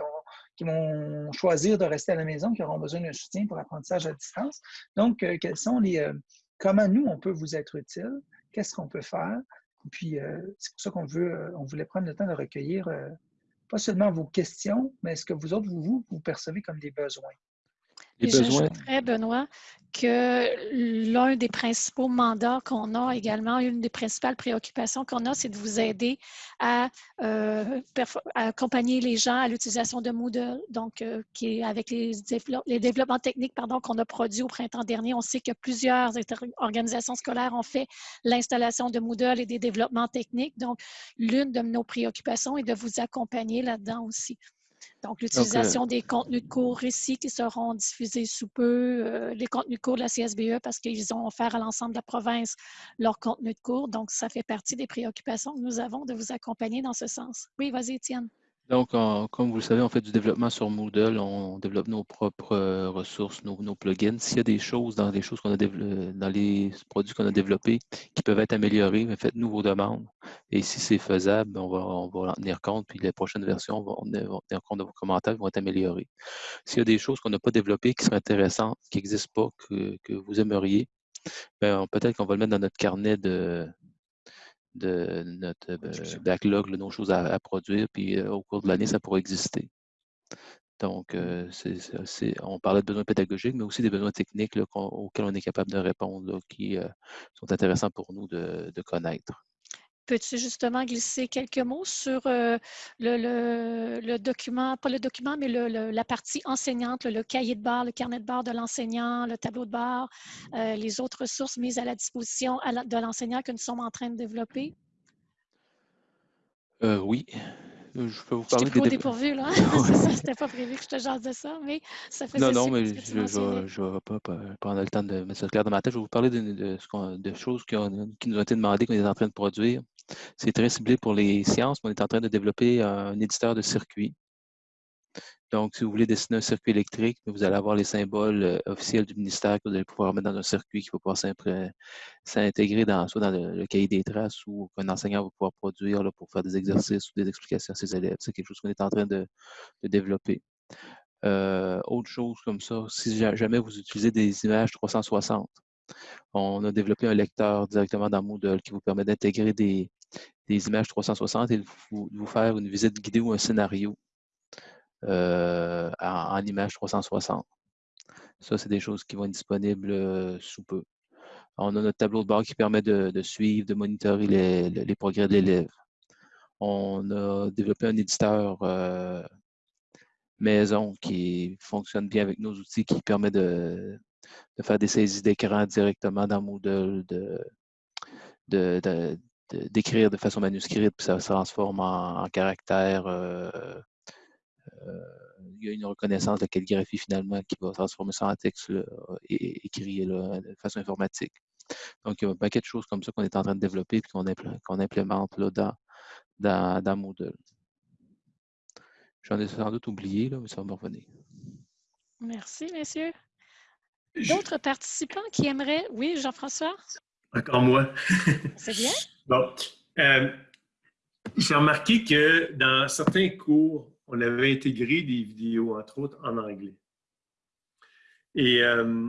qui vont choisir de rester à la maison, qui auront besoin d'un soutien pour l'apprentissage à distance. Donc, euh, quels sont les, euh, comment nous, on peut vous être utile? Qu'est-ce qu'on peut faire? Puis, c'est pour ça qu'on veut, on voulait prendre le temps de recueillir pas seulement vos questions, mais ce que vous autres, vous, vous percevez comme des besoins. Et j'ajouterais, Benoît, que l'un des principaux mandats qu'on a également, une des principales préoccupations qu'on a, c'est de vous aider à, euh, accompagner les gens à l'utilisation de Moodle, donc euh, qui est avec les, les développements techniques qu'on a produits au printemps dernier. On sait que plusieurs organisations scolaires ont fait l'installation de Moodle et des développements techniques. Donc, l'une de nos préoccupations est de vous accompagner là-dedans aussi. Donc, l'utilisation des contenus de cours ici qui seront diffusés sous peu, euh, les contenus de cours de la CSBE parce qu'ils ont offert à l'ensemble de la province leurs contenus de cours. Donc, ça fait partie des préoccupations que nous avons de vous accompagner dans ce sens. Oui, vas-y, Étienne. Donc, comme vous le savez, on fait du développement sur Moodle, on développe nos propres euh, ressources, nos, plugins. S'il y a des choses dans les choses qu'on a dans les produits qu'on a développés qui peuvent être améliorés, faites-nous vos demandes. Et si c'est faisable, on va, en tenir compte, puis les prochaines versions vont, tenir compte de vos commentaires, vont être améliorés. S'il y a des choses qu'on n'a pas développées qui seraient intéressantes, qui n'existent pas, que, vous aimeriez, ben, peut-être qu'on va le mettre dans notre carnet de, de notre euh, backlog, nos choses à, produire, puis euh, au cours de l'année, ça pourra exister. Donc, mmh. euh, on parlait de besoins pédagogiques, mais aussi des besoins techniques auxquels on est capable de répondre, qui sont intéressants pour nous de connaître. Peux-tu justement glisser quelques mots sur euh, le, document, pas le document, mais la partie enseignante, le cahier de bord, le carnet de bord de l'enseignant, le tableau de bord, euh, les autres ressources mises à la disposition de l'enseignant que nous sommes en train de développer? Euh, oui. Je peux vous parler des... dépourvu, là. c'est ça, c'était pas prévu que je te jase de ça, mais ça fait Non, non, mais je ne vais pas prendre le temps de mettre ça clair dans ma tête. Je vais vous parler de, de, choses qui, qui, nous ont été demandées, qu'on est en train de produire. C'est très ciblé pour les sciences, on est en train de développer un éditeur de circuits. Donc, si vous voulez dessiner un circuit électrique, vous allez avoir les symboles euh, officiels du ministère que vous allez pouvoir mettre dans un circuit qui va pouvoir s'intégrer dans, soit dans le, cahier des traces ou qu'un enseignant va pouvoir produire pour faire des exercices ou des explications à ses élèves. C'est quelque chose qu'on est en train de, développer. Euh, autre chose comme ça, si jamais vous utilisez des images 360, on a développé un lecteur directement dans Moodle qui vous permet d'intégrer des, images 360 et de vous, faire une visite guidée ou un scénario euh, en, image 360. Ça, c'est des choses qui vont être disponibles euh, sous peu. On a notre tableau de bord qui permet de, suivre, de monitorer les, progrès de l'élève. On a développé un éditeur euh, maison qui fonctionne bien avec nos outils, qui permet de, de faire des saisies d'écran directement dans Moodle, de, d'écrire de, façon manuscrite, puis ça se transforme en, caractère. Euh, euh, il y a une reconnaissance de calligraphie finalement qui va transformer ça en texte et écrit de façon informatique. Donc, il y a un paquet de choses comme ça qu'on est en train de développer et qu'on implémente là, dans, dans, dans Moodle. J'en ai sans doute oublié, là, mais ça va me revenir. Merci, messieurs. D'autres participants qui aimeraient... Oui, Jean-François? Encore moi. C'est bien. Bon. Euh, J'ai remarqué que dans certains cours, on avait intégré des vidéos, entre autres en anglais. Et euh,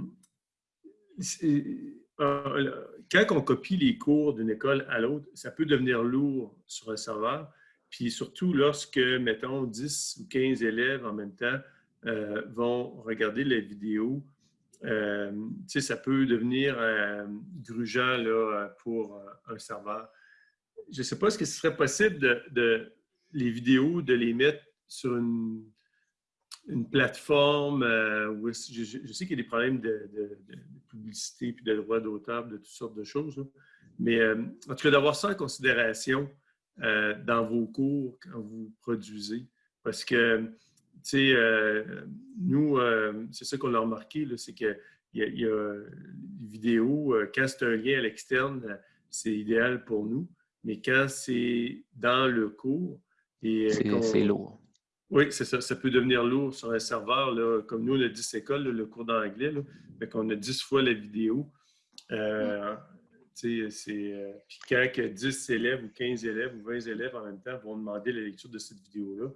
euh, quand on copie les cours d'une école à l'autre, ça peut devenir lourd sur un serveur. Puis surtout lorsque, mettons, 10 ou 15 élèves en même temps euh, vont regarder la vidéo, euh, ça peut devenir euh, grugeant là, pour un serveur. Je ne sais pas, est-ce que ce serait possible de, les vidéos, de les mettre sur une, plateforme où je, sais qu'il y a des problèmes de, publicité puis de droits d'auteur, de toutes sortes de choses. Mais en tout cas, d'avoir ça en considération dans vos cours quand vous produisez. Parce que sais, euh, nous, euh, c'est ça qu'on a remarqué, c'est qu'il y, y, a des vidéos, euh, quand c'est un lien à l'externe, c'est idéal pour nous, mais quand c'est dans le cours... C'est lourd. Oui, c'est ça. Ça peut devenir lourd sur un serveur. Là, comme nous, on a 10 écoles, le cours d'anglais, fait qu'on a 10 fois la vidéo. Euh, c'est, puis quand 10 élèves ou 15 élèves ou 20 élèves en même temps vont demander la lecture de cette vidéo-là,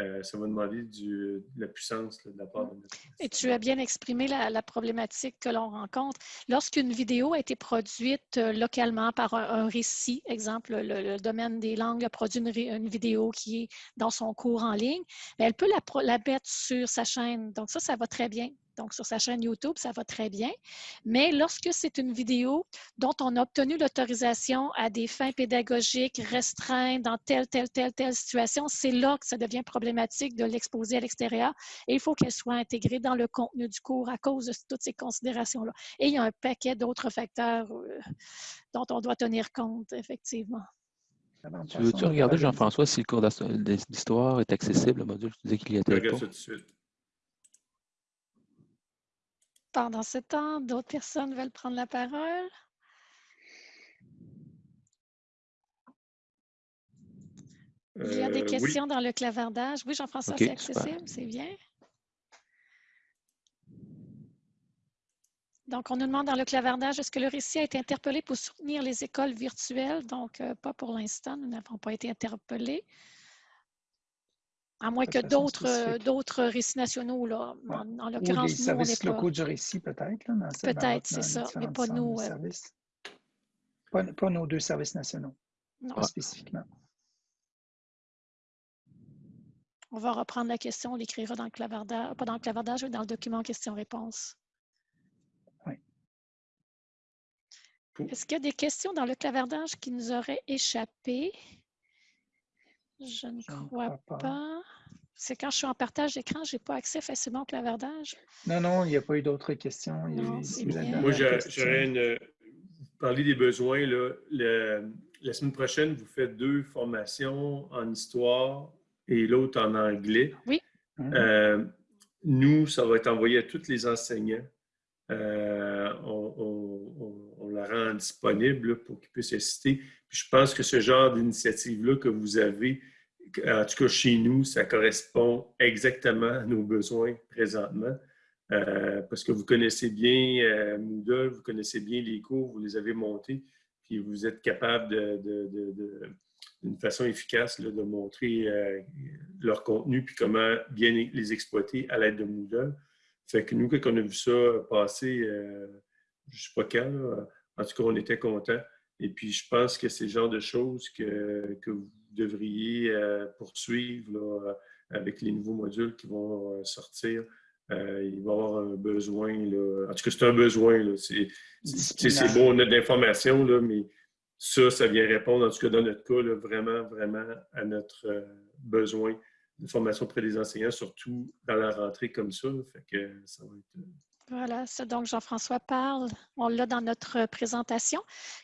euh, ça va demander de la puissance de la part de notre... Et tu as bien exprimé la, problématique que l'on rencontre. Lorsqu'une vidéo a été produite euh, localement par un, récit, exemple, le, domaine des langues a produit une, vidéo qui est dans son cours en ligne, elle peut la, la mettre sur sa chaîne. Donc ça, ça va très bien. Donc, sur sa chaîne YouTube, ça va très bien. Mais lorsque c'est une vidéo dont on a obtenu l'autorisation à des fins pédagogiques restreintes dans telle, telle, telle, telle situation, c'est là que ça devient problématique de l'exposer à l'extérieur et il faut qu'elle soit intégrée dans le contenu du cours à cause de toutes ces considérations-là. Et il y a un paquet d'autres facteurs euh, dont on doit tenir compte, effectivement. Tu veux-tu regarder, Jean-François, si le cours d'histoire est accessible, le module? Tu disais qu'il y était pas. tout de suite. Pendant ce temps, d'autres personnes veulent prendre la parole? Il y a des euh, questions dans le clavardage. Oui, Jean-François, c'est accessible, c'est bien. Donc, on nous demande dans le clavardage, est-ce que le récit a été interpellé pour soutenir les écoles virtuelles? Donc, euh, pas pour l'instant, nous n'avons pas été interpellés. À moins que d'autres, d'autres récits nationaux, là, en, l'occurrence, nous, on n'est pas... locaux du récit, peut-être. Peut-être, c'est ça, mais pas nous. Pas, pas, nos deux services nationaux, non. spécifiquement. On va reprendre la question, on l'écrira dans le clavardage, pas dans le clavardage, mais dans le document question-réponse. Oui. Est-ce qu'il y a des questions dans le clavardage qui nous auraient échappé? Je ne crois pas. C'est quand je suis en partage d'écran, je n'ai pas accès facilement au clavardage. Non, non, il n'y a pas eu d'autres questions. Moi, j'aurais une. Parler des besoins. Là, la semaine prochaine, vous faites deux formations en histoire et l'autre en anglais. Oui. Hein? Euh, nous, ça va être envoyé à tous les enseignants. Euh, on, la rend disponible pour qu'ils puissent assister. je pense que ce genre d'initiative-là que vous avez, en tout cas chez nous, ça correspond exactement à nos besoins présentement. Euh, parce que vous connaissez bien euh, Moodle, vous connaissez bien les cours, vous les avez montés, puis vous êtes capable de, d'une façon efficace de montrer leur contenu puis comment bien les exploiter à l'aide de Moodle. Fait que nous, quand on a vu ça passer, euh, je ne sais pas quand, en tout cas, on était contents. Et puis, je pense que c'est le genre de choses que, que vous devriez euh, poursuivre avec les nouveaux modules qui vont euh, sortir. il va y avoir un besoin. Là. En tout cas, c'est un besoin. C'est bon, on a de l'information, mais ça, ça vient répondre, en tout cas dans notre cas, vraiment, vraiment à notre besoin de formation auprès des enseignants, surtout dans la rentrée comme ça. Fait que ça va être euh, voilà, ça donc Jean-François parle, on l'a dans notre présentation.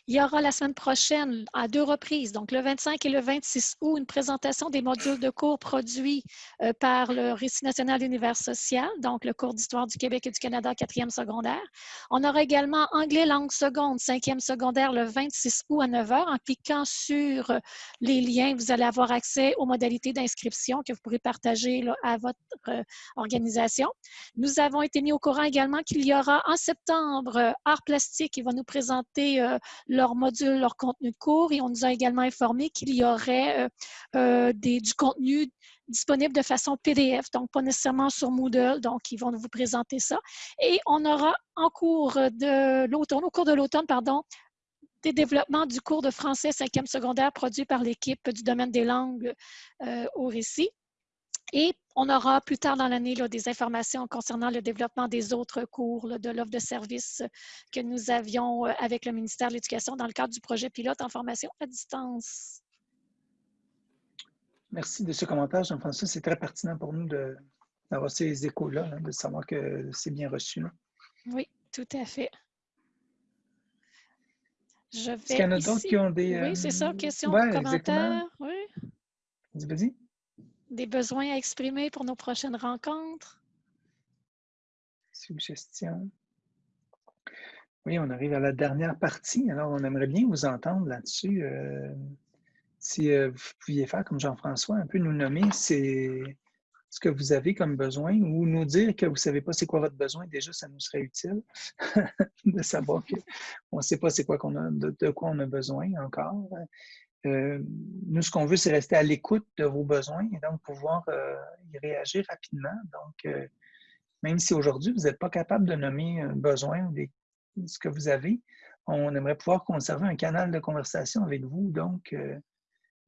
Il y aura la semaine prochaine, à deux reprises, donc le 25 et le 26 août, une présentation des modules de cours produits euh, par le Récit national d'univers social, donc le cours d'histoire du Québec et du Canada, quatrième secondaire. On aura également anglais langue seconde, cinquième secondaire, le 26 août à 9 h. En cliquant sur les liens, vous allez avoir accès aux modalités d'inscription que vous pourrez partager à votre euh, organisation. Nous avons été mis au courant également qu'il y aura en septembre Art Plastique qui va nous présenter leur module, leur contenu de cours et on nous a également informé qu'il y aurait des, du contenu disponible de façon PDF, donc pas nécessairement sur Moodle, donc ils vont vous présenter ça. Et on aura en cours de l'automne, au cours de l'automne, pardon, des développements du cours de français 5e secondaire produit par l'équipe du domaine des langues euh, au récit. Et on aura plus tard dans l'année des informations concernant le développement des autres cours de l'offre de services que nous avions euh, avec le ministère de l'Éducation dans le cadre du projet pilote en formation à distance. Merci de ce commentaire, Jean-François. C'est très pertinent pour nous d'avoir ces échos-là, de savoir que c'est bien reçu. Oui, tout à fait. Est-ce qu'il y en a d'autres qui ont des... Oui, c'est ça, euh, questions, commentaires. Oui. Vas-y, Des besoins à exprimer pour nos prochaines rencontres? Suggestions. Oui, on arrive à la dernière partie. Alors, on aimerait bien vous entendre là-dessus. Euh, si euh, vous pouviez faire comme Jean-François, un peu nous nommer ce que vous avez comme besoin ou nous dire que vous ne savez pas c'est quoi votre besoin, déjà, ça nous serait utile de savoir qu'on ne sait pas c'est quoi qu'on a, de, quoi on a besoin encore. Euh, nous, ce qu'on veut, c'est rester à l'écoute de vos besoins et donc pouvoir euh, y réagir rapidement. Donc, même si aujourd'hui, vous n'êtes pas capable de nommer un besoin ou ce que vous avez, on aimerait pouvoir conserver un canal de conversation avec vous. Donc,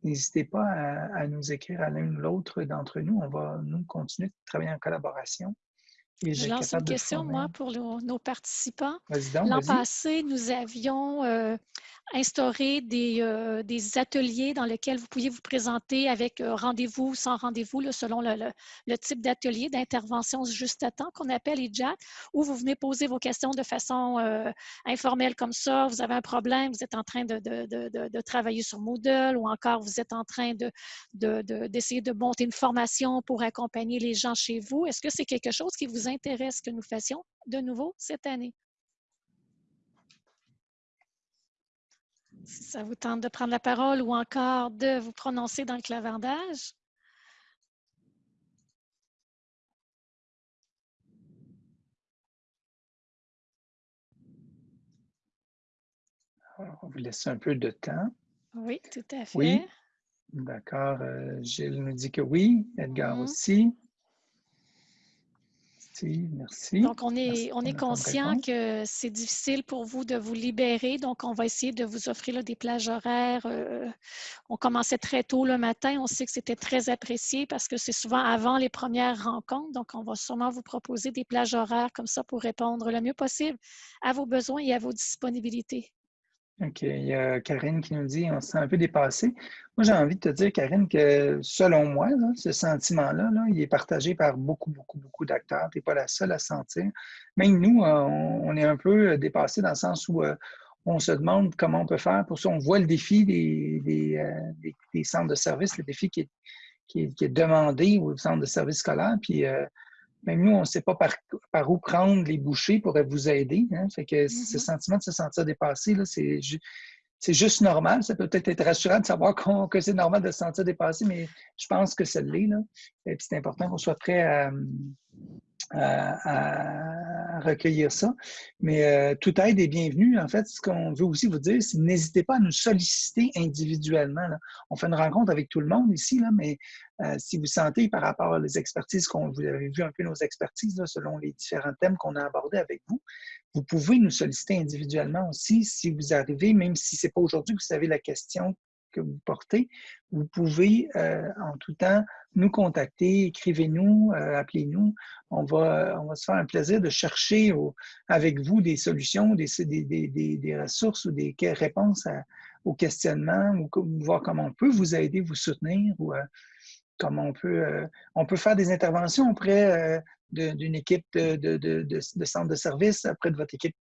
N'hésitez pas à, nous écrire à l'un ou l'autre d'entre nous. On va, nous, continuer de travailler en collaboration. Je lance une question, moi, pour nos participants. L'an passé, nous avions euh, instauré des, euh, des, ateliers dans lesquels vous pouviez vous présenter avec euh, rendez-vous ou sans rendez-vous, selon le, le, type d'atelier d'intervention juste à temps qu'on appelle IJAT, où vous venez poser vos questions de façon informelle comme ça. Vous avez un problème, vous êtes en train de, de, de travailler sur Moodle ou encore vous êtes en train d'essayer de, monter une formation pour accompagner les gens chez vous. Est-ce que c'est quelque chose qui vous intéresse que nous fassions de nouveau cette année? Si ça vous tente de prendre la parole ou encore de vous prononcer dans le clavardage. on vous laisser un peu de temps. Oui, tout à fait. Oui. D'accord. Euh, Gilles nous dit que oui. Edgar mm-hmm. aussi merci. Donc, on est, on est conscient que c'est difficile pour vous de vous libérer. Donc, on va essayer de vous offrir des plages horaires. Euh, on commençait très tôt le matin. On sait que c'était très apprécié parce que c'est souvent avant les premières rencontres. Donc, on va sûrement vous proposer des plages horaires comme ça pour répondre le mieux possible à vos besoins et à vos disponibilités. OK. Il y a Karine qui nous dit on se sent un peu dépassé. Moi, j'ai envie de te dire, Karine, que selon moi, ce sentiment-là, il est partagé par beaucoup, beaucoup, beaucoup d'acteurs. Tu n'es pas la seule à sentir. Même nous, euh, on, est un peu dépassé dans le sens où euh, on se demande comment on peut faire pour ça. On voit le défi des, euh, centres de services, le défi qui est, demandé au centre de services scolaires. Puis, même nous, on ne sait pas par, par, où prendre les bouchées pour vous aider. Hein. Fait que ce mm-hmm. sentiment de se sentir dépassé, c'est juste normal. Ça peut peut-être être rassurant de savoir que c'est normal de se sentir dépassé, mais je pense que ça l'est. Et puis c'est important qu'on soit prêt à, à, recueillir ça. Mais euh, toute aide est bienvenue. En fait, ce qu'on veut aussi vous dire, c'est n'hésitez pas à nous solliciter individuellement. On fait une rencontre avec tout le monde ici, mais euh, si vous sentez par rapport aux expertises qu'on vous avez vu un peu nos expertises selon les différents thèmes qu'on a abordés avec vous, vous pouvez nous solliciter individuellement aussi si vous arrivez, même si ce n'est pas aujourd'hui que vous savez la question que vous portez, vous pouvez euh, en tout temps nous contacter, écrivez-nous, euh, appelez-nous. On va, on va se faire un plaisir de chercher avec vous des solutions, des, ressources ou des réponses aux questionnements ou voir comment on peut vous aider, vous soutenir ou euh, comment on peut, on peut faire des interventions auprès d'une équipe de, de, centre de service, auprès de votre équipe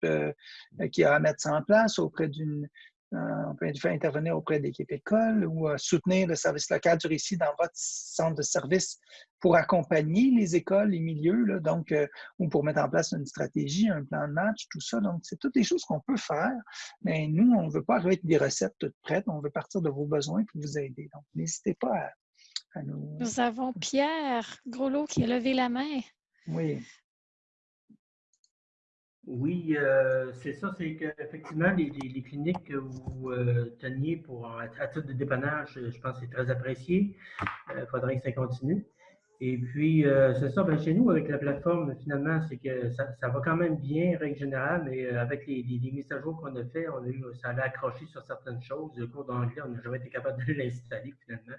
qui a à mettre ça en place, auprès d'une on peut intervenir auprès d'équipes écoles ou euh, soutenir le service local du récit dans votre centre de service pour accompagner les écoles, les milieux, donc, euh, ou pour mettre en place une stratégie, un plan de match, tout ça. Donc, c'est toutes les choses qu'on peut faire, mais nous, on ne veut pas arriver avec des recettes toutes prêtes, on veut partir de vos besoins pour vous aider. Donc, n'hésitez pas à, nous... Nous avons Pierre Groslo qui a levé la main. Oui. Oui, euh, c'est ça, c'est qu'effectivement, les, les, cliniques que vous euh, teniez pour, à, titre de dépannage, je pense que c'est très apprécié. Il faudrait que ça continue. Et puis, c'est ça, ben, chez nous, avec la plateforme, finalement, c'est que ça, va quand même bien, règle générale, mais avec les, les, mises à jour qu'on a fait, on a eu, ça allait accrocher sur certaines choses. Le cours d'anglais, on n'a jamais été capable de l'installer, finalement.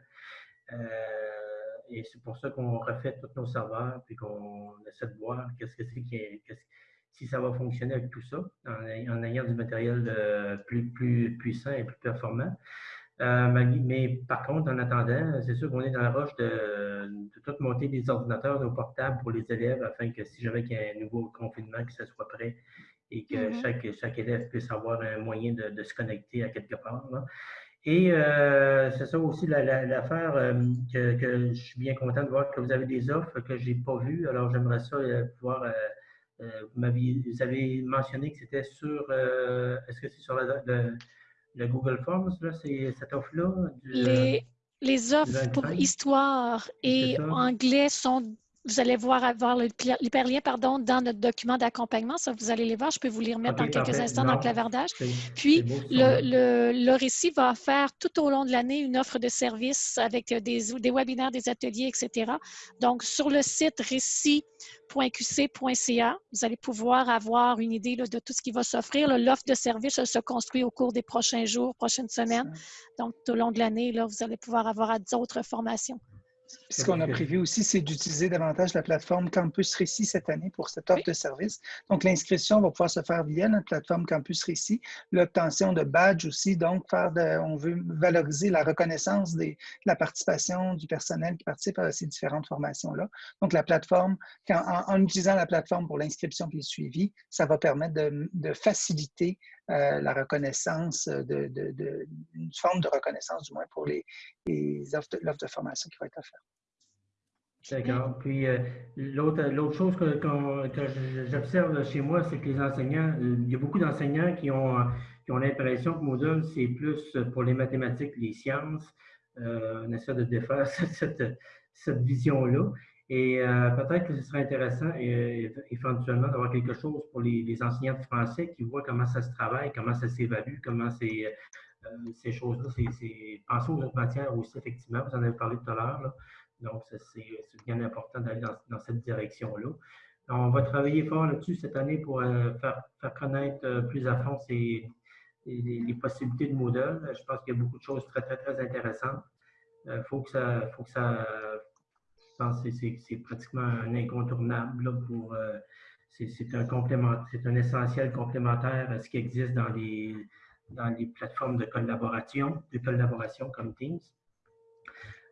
et c'est pour ça qu'on refait tous nos serveurs, puis qu'on essaie de voir qu'est-ce que c'est qui est, si ça va fonctionner avec tout ça, en, ayant du matériel euh, plus, plus puissant et plus performant. Euh, mais par contre, en attendant, c'est sûr qu'on est dans la roche de, de, tout monter des ordinateurs, nos portables pour les élèves, afin que si jamais il y a un nouveau confinement, que ça soit prêt et que mm-hmm. chaque, chaque élève puisse avoir un moyen de, se connecter à quelque part. Et euh, c'est ça aussi l'affaire que, que, je suis bien content de voir que vous avez des offres que je n'ai pas vues. Alors, j'aimerais ça pouvoir euh, vous, avez mentionné que c'était sur, euh, est-ce que c'est sur le, Google Forms, là, cette offre-là? Les, les offres pour histoire et anglais sont vous allez voir avoir l'hyperlien pardon, dans notre document d'accompagnement. Ça, vous allez les voir. Je peux vous les remettre dans quelques instants dans le clavardage. Puis, le, le, récit va faire tout au long de l'année une offre de services avec des, des webinaires, des ateliers, etc. Donc, sur le site récit.qc.ca, vous allez pouvoir avoir une idée de tout ce qui va s'offrir. L'offre de services se construit au cours des prochains jours, prochaines semaines. Donc, tout au long de l'année, vous allez pouvoir avoir d'autres formations. Ce qu'on a prévu aussi, c'est d'utiliser davantage la plateforme Campus Récit cette année pour cette offre de service. Donc, l'inscription va pouvoir se faire via notre plateforme Campus Récit. L'obtention de badges aussi, donc faire on veut valoriser la reconnaissance de la participation du personnel qui participe à ces différentes formations-là. Donc, la plateforme, en, utilisant la plateforme pour l'inscription et le suivi, ça va permettre de faciliter euh, la reconnaissance, de, de, une forme de reconnaissance du moins pour les, l'offre de, formation qui va être offerte. D'accord. Puis euh, l'autre chose que, j'observe chez moi, c'est que les enseignants, il y a beaucoup d'enseignants qui ont, l'impression que Moodle, c'est plus pour les mathématiques, les sciences. Euh, on essaie de défaire cette, vision-là. Et euh, peut-être que ce serait intéressant euh, éventuellement d'avoir quelque chose pour les, enseignants de français qui voient comment ça se travaille, comment ça s'évalue, comment euh, ces choses-là. Penser aux autres matières aussi, effectivement. Vous en avez parlé tout à l'heure. Donc, c'est, bien important d'aller dans, cette direction-là. On va travailler fort là-dessus cette année pour faire, connaître plus à fond ces, les, possibilités de Moodle. Je pense qu'il y a beaucoup de choses très, très, très intéressantes. Il faut que ça, faut que ça pense que c'est pratiquement un incontournable pour. Euh, c'est un complément, c'est un essentiel complémentaire à ce qui existe dans les, dans les plateformes de collaboration, de collaboration comme Teams.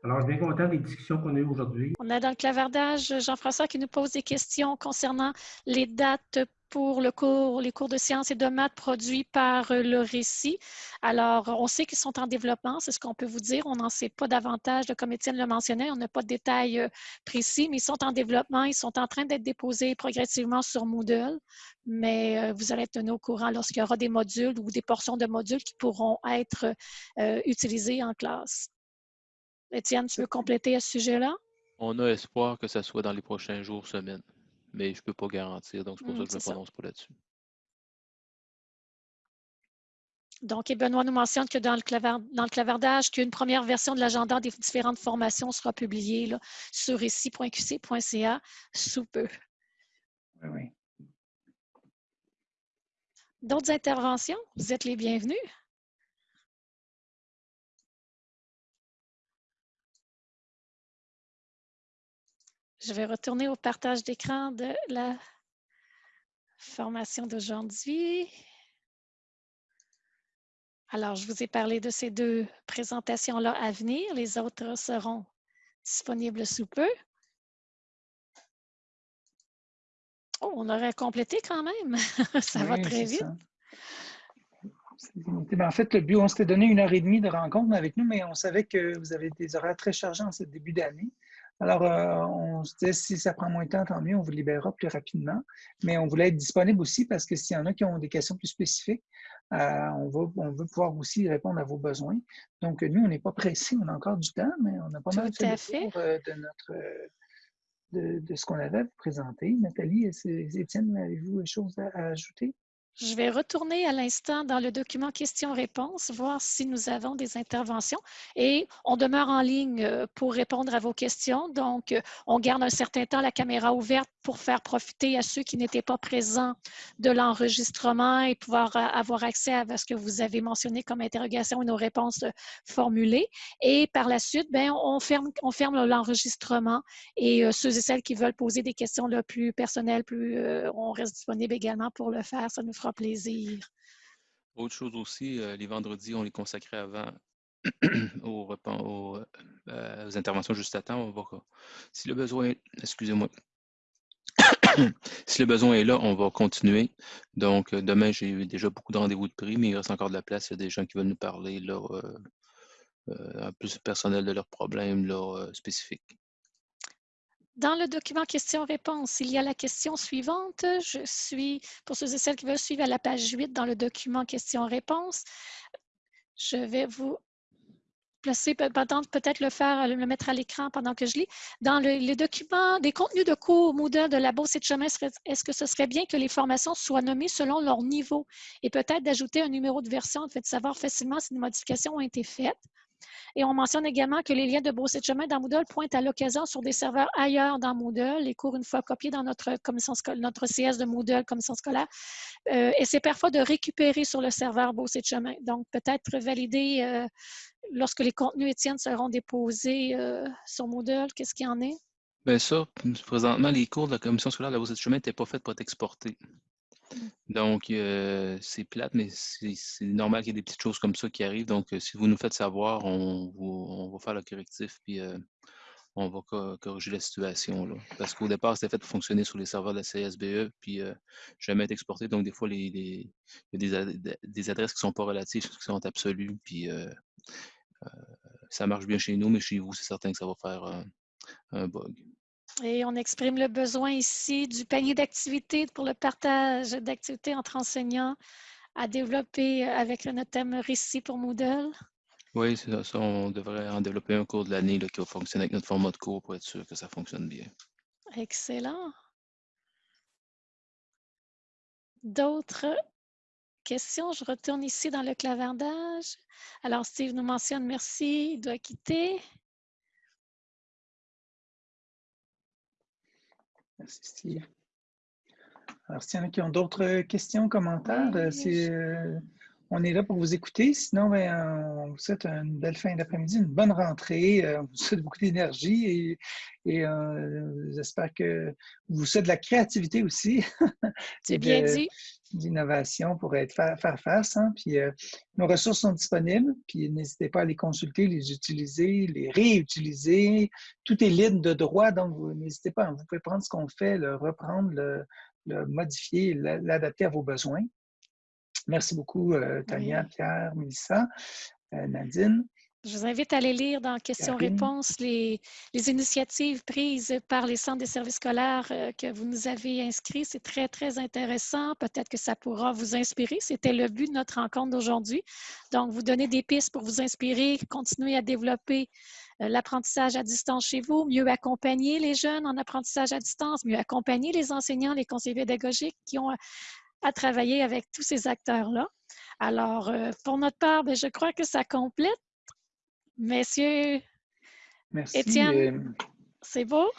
Alors, je suis bien content des discussions qu'on a eues aujourd'hui. On a dans le clavardage Jean-François qui nous pose des questions concernant les dates pour le cours, les cours de sciences et de maths produits par euh, le récit. Alors, on sait qu'ils sont en développement, c'est ce qu'on peut vous dire. On n'en sait pas davantage, comme Étienne le mentionnait, on n'a pas de détails euh, précis, mais ils sont en développement, ils sont en train d'être déposés progressivement sur Moodle, mais euh, vous allez être tenus au courant lorsqu'il y aura des modules ou des portions de modules qui pourront être utilisés en classe. Étienne, tu veux compléter à ce sujet-là? On a espoir que ça soit dans les prochains jours, semaines mais je ne peux pas garantir. Donc, c'est pour ça que je ne me prononce pas là-dessus. Donc, et Benoît nous mentionne que dans le, clavardage, qu'une première version de l'agenda des différentes formations sera publiée sur ici.qc.ca sous peu. Oui, oui. D'autres interventions? Vous êtes les bienvenus. Je vais retourner au partage d'écran de la formation d'aujourd'hui. Alors, je vous ai parlé de ces deux présentations-là à venir. Les autres seront disponibles sous peu. Oh, on aurait complété quand même. ça va très vite. Ben, en fait, le but, on s'était donné une heure et demie de rencontre avec nous, mais on savait que vous avez des horaires très chargés en ce début d'année. Alors, euh, on se disait, si ça prend moins de temps, tant mieux, on vous libérera plus rapidement. Mais on voulait être disponible aussi parce que s'il y en a qui ont des questions plus spécifiques, euh, on, va, on veut pouvoir aussi répondre à vos besoins. Donc, nous, on n'est pas pressé, on a encore du temps, mais on n'a pas mal fait, tour euh, de notre, de, ce qu'on avait présenté. Nathalie, Étienne, avez-vous des choses à ajouter? Je vais retourner à l'instant dans le document questions-réponses, voir si nous avons des interventions. Et on demeure en ligne euh, pour répondre à vos questions. Donc, euh, on garde un certain temps la caméra ouverte pour faire profiter à ceux qui n'étaient pas présents de l'enregistrement et pouvoir euh, avoir accès à ce que vous avez mentionné comme interrogation et nos réponses formulées. Et par la suite, bien, on ferme, on ferme l'enregistrement et ceux et celles qui veulent poser des questions là, plus personnelles, plus, on reste disponible également pour le faire. Ça nous fera plaisir. Autre chose aussi, euh, les vendredis, on les consacrait avant aux, repas, euh, aux, interventions juste à temps. On va, si le besoin, excusez-moi, si le besoin est là, on va continuer. Donc, euh, demain, j'ai eu déjà beaucoup de rendez-vous de prix, mais il reste encore de la place. Il y a des gens qui veulent nous parler là, un plus personnel de leurs problèmes spécifiques. Dans le document questions-réponses, il y a la question suivante. Je suis, pour ceux et celles qui veulent suivre à la page 8 dans le document questions-réponses, je vais vous placer, peut-être le faire, le mettre à l'écran pendant que je lis. Dans les documents, des contenus de cours Moodle de la Beauce et de chemin, est-ce que ce serait bien que les formations soient nommées selon leur niveau? Et peut-être d'ajouter un numéro de version, fait, de savoir facilement si des modifications ont été faites? Et on mentionne également que les liens de Beauce de chemin dans Moodle pointent à l'occasion sur des serveurs ailleurs dans Moodle. Les cours, une fois copiés dans notre, commission notre CS de Moodle, commission scolaire, euh, c'est parfois de récupérer sur le serveur Beauce de chemin. Donc, peut-être valider euh, lorsque les contenus Étienne seront déposés euh, sur Moodle, qu'est-ce qu'il y en est? Bien ça, présentement, les cours de la commission scolaire de la Beauce de chemin n'étaient pas faits pour être exportés. Donc, euh, c'est plate, mais c'est normal qu'il y ait des petites choses comme ça qui arrivent. Donc, euh, si vous nous faites savoir, on, va faire le correctif, puis euh, on va corriger la situation. Parce qu'au départ, c'était fait pour fonctionner sur les serveurs de la CSBE, puis jamais être exporté. Donc, des fois, il y a des, adresses qui ne sont pas relatives, qui sont absolues, puis ça marche bien chez nous, mais chez vous, c'est certain que ça va faire un bug. Et on exprime le besoin ici du panier d'activités pour le partage d'activités entre enseignants à développer avec notre thème récit pour Moodle. Oui, c'est ça. On devrait en développer un cours de l'année qui va fonctionner avec notre format de cours pour être sûr que ça fonctionne bien. Excellent. D'autres questions? Je retourne ici dans le clavardage. Alors, Steve nous mentionne merci, il doit quitter. Merci, Steve. Alors, s'il y en a qui ont d'autres questions, commentaires, euh, euh, on est là pour vous écouter. Sinon, ben, on vous souhaite une belle fin d'après-midi, une bonne rentrée. Euh, on vous souhaite beaucoup d'énergie et, j'espère que vous souhaite de la créativité aussi. C'est bien dit. D'innovation pour être, faire, face. Hein. Puis, nos ressources sont disponibles, puis n'hésitez pas à les consulter, les utiliser, les réutiliser. Tout est libre de droit, donc n'hésitez pas. Vous pouvez prendre ce qu'on fait, le reprendre, le, le modifier, l'adapter à vos besoins. Merci beaucoup, euh, Tania, Pierre, Mélissa, euh, Nadine. Je vous invite à aller lire dans questions-réponses les, initiatives prises par les centres des services scolaires euh, que vous nous avez inscrits. C'est très, très intéressant. Peut-être que ça pourra vous inspirer. C'était le but de notre rencontre d'aujourd'hui. Donc, vous donner des pistes pour vous inspirer, continuer à développer l'apprentissage à distance chez vous, mieux accompagner les jeunes en apprentissage à distance, mieux accompagner les enseignants, les conseillers pédagogiques qui ont à travailler avec tous ces acteurs-là. Alors, euh, pour notre part, ben, je crois que ça complète. Messieurs, merci, Étienne, c'est beau?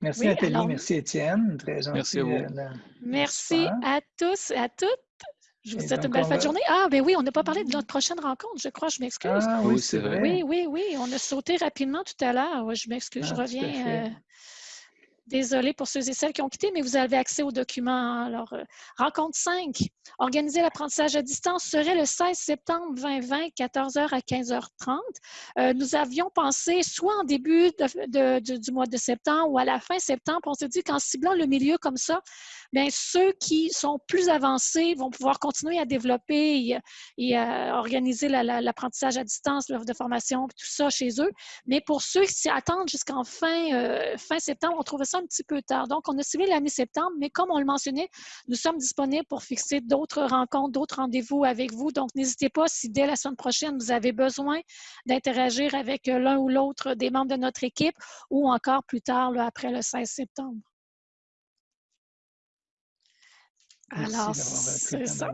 Merci Nathalie, merci Étienne, très gentil. Merci à vous. Euh, merci à tous et à toutes. Je vous souhaite une belle fin de journée. Ah, ben oui, on n'a pas parlé de notre prochaine rencontre, je crois, je m'excuse. Ah oui, c'est vrai. Oui, oui, oui, on a sauté rapidement tout à l'heure. Je m'excuse, je ah, reviens. Désolée pour ceux et celles qui ont quitté, mais vous avez accès aux documents. Alors, euh, rencontre 5. Organiser l'apprentissage à distance serait le 16 septembre 2020, 14h à 15h30. Euh, nous avions pensé soit en début du mois de septembre ou à la fin septembre. On s'est dit qu'en ciblant le milieu comme ça, bien, ceux qui sont plus avancés vont pouvoir continuer à développer et, à organiser l'apprentissage à distance, l'offre de formation, tout ça chez eux. Mais pour ceux qui attendent jusqu'en fin, euh, fin septembre, on trouvait ça un petit peu tard. Donc, on a ciblé la mi-septembre, mais comme on le mentionnait, nous sommes disponibles pour fixer d'autres rencontres, d'autres rendez-vous avec vous. Donc, n'hésitez pas si dès la semaine prochaine, vous avez besoin d'interagir avec l'un ou l'autre des membres de notre équipe ou encore plus tard, après le 16 septembre. Alors, c'est ça.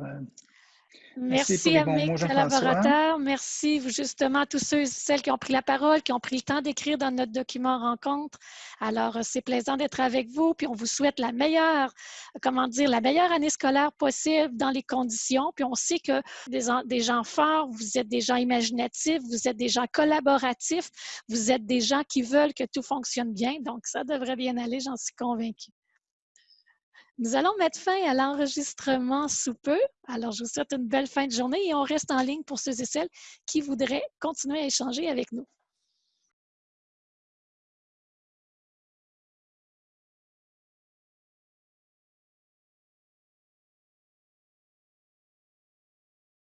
Merci, à mes collaborateurs. Merci justement à tous ceux et celles qui ont pris la parole, qui ont pris le temps d'écrire dans notre document rencontre. Alors, c'est plaisant d'être avec vous. Puis, on vous souhaite la meilleure, comment dire, la meilleure année scolaire possible dans les conditions. Puis, on sait que des, des gens forts, vous êtes des gens imaginatifs, vous êtes des gens collaboratifs, vous êtes des gens qui veulent que tout fonctionne bien. Donc, ça devrait bien aller, j'en suis convaincue. Nous allons mettre fin à l'enregistrement sous peu. Alors, je vous souhaite une belle fin de journée et on reste en ligne pour ceux et celles qui voudraient continuer à échanger avec nous.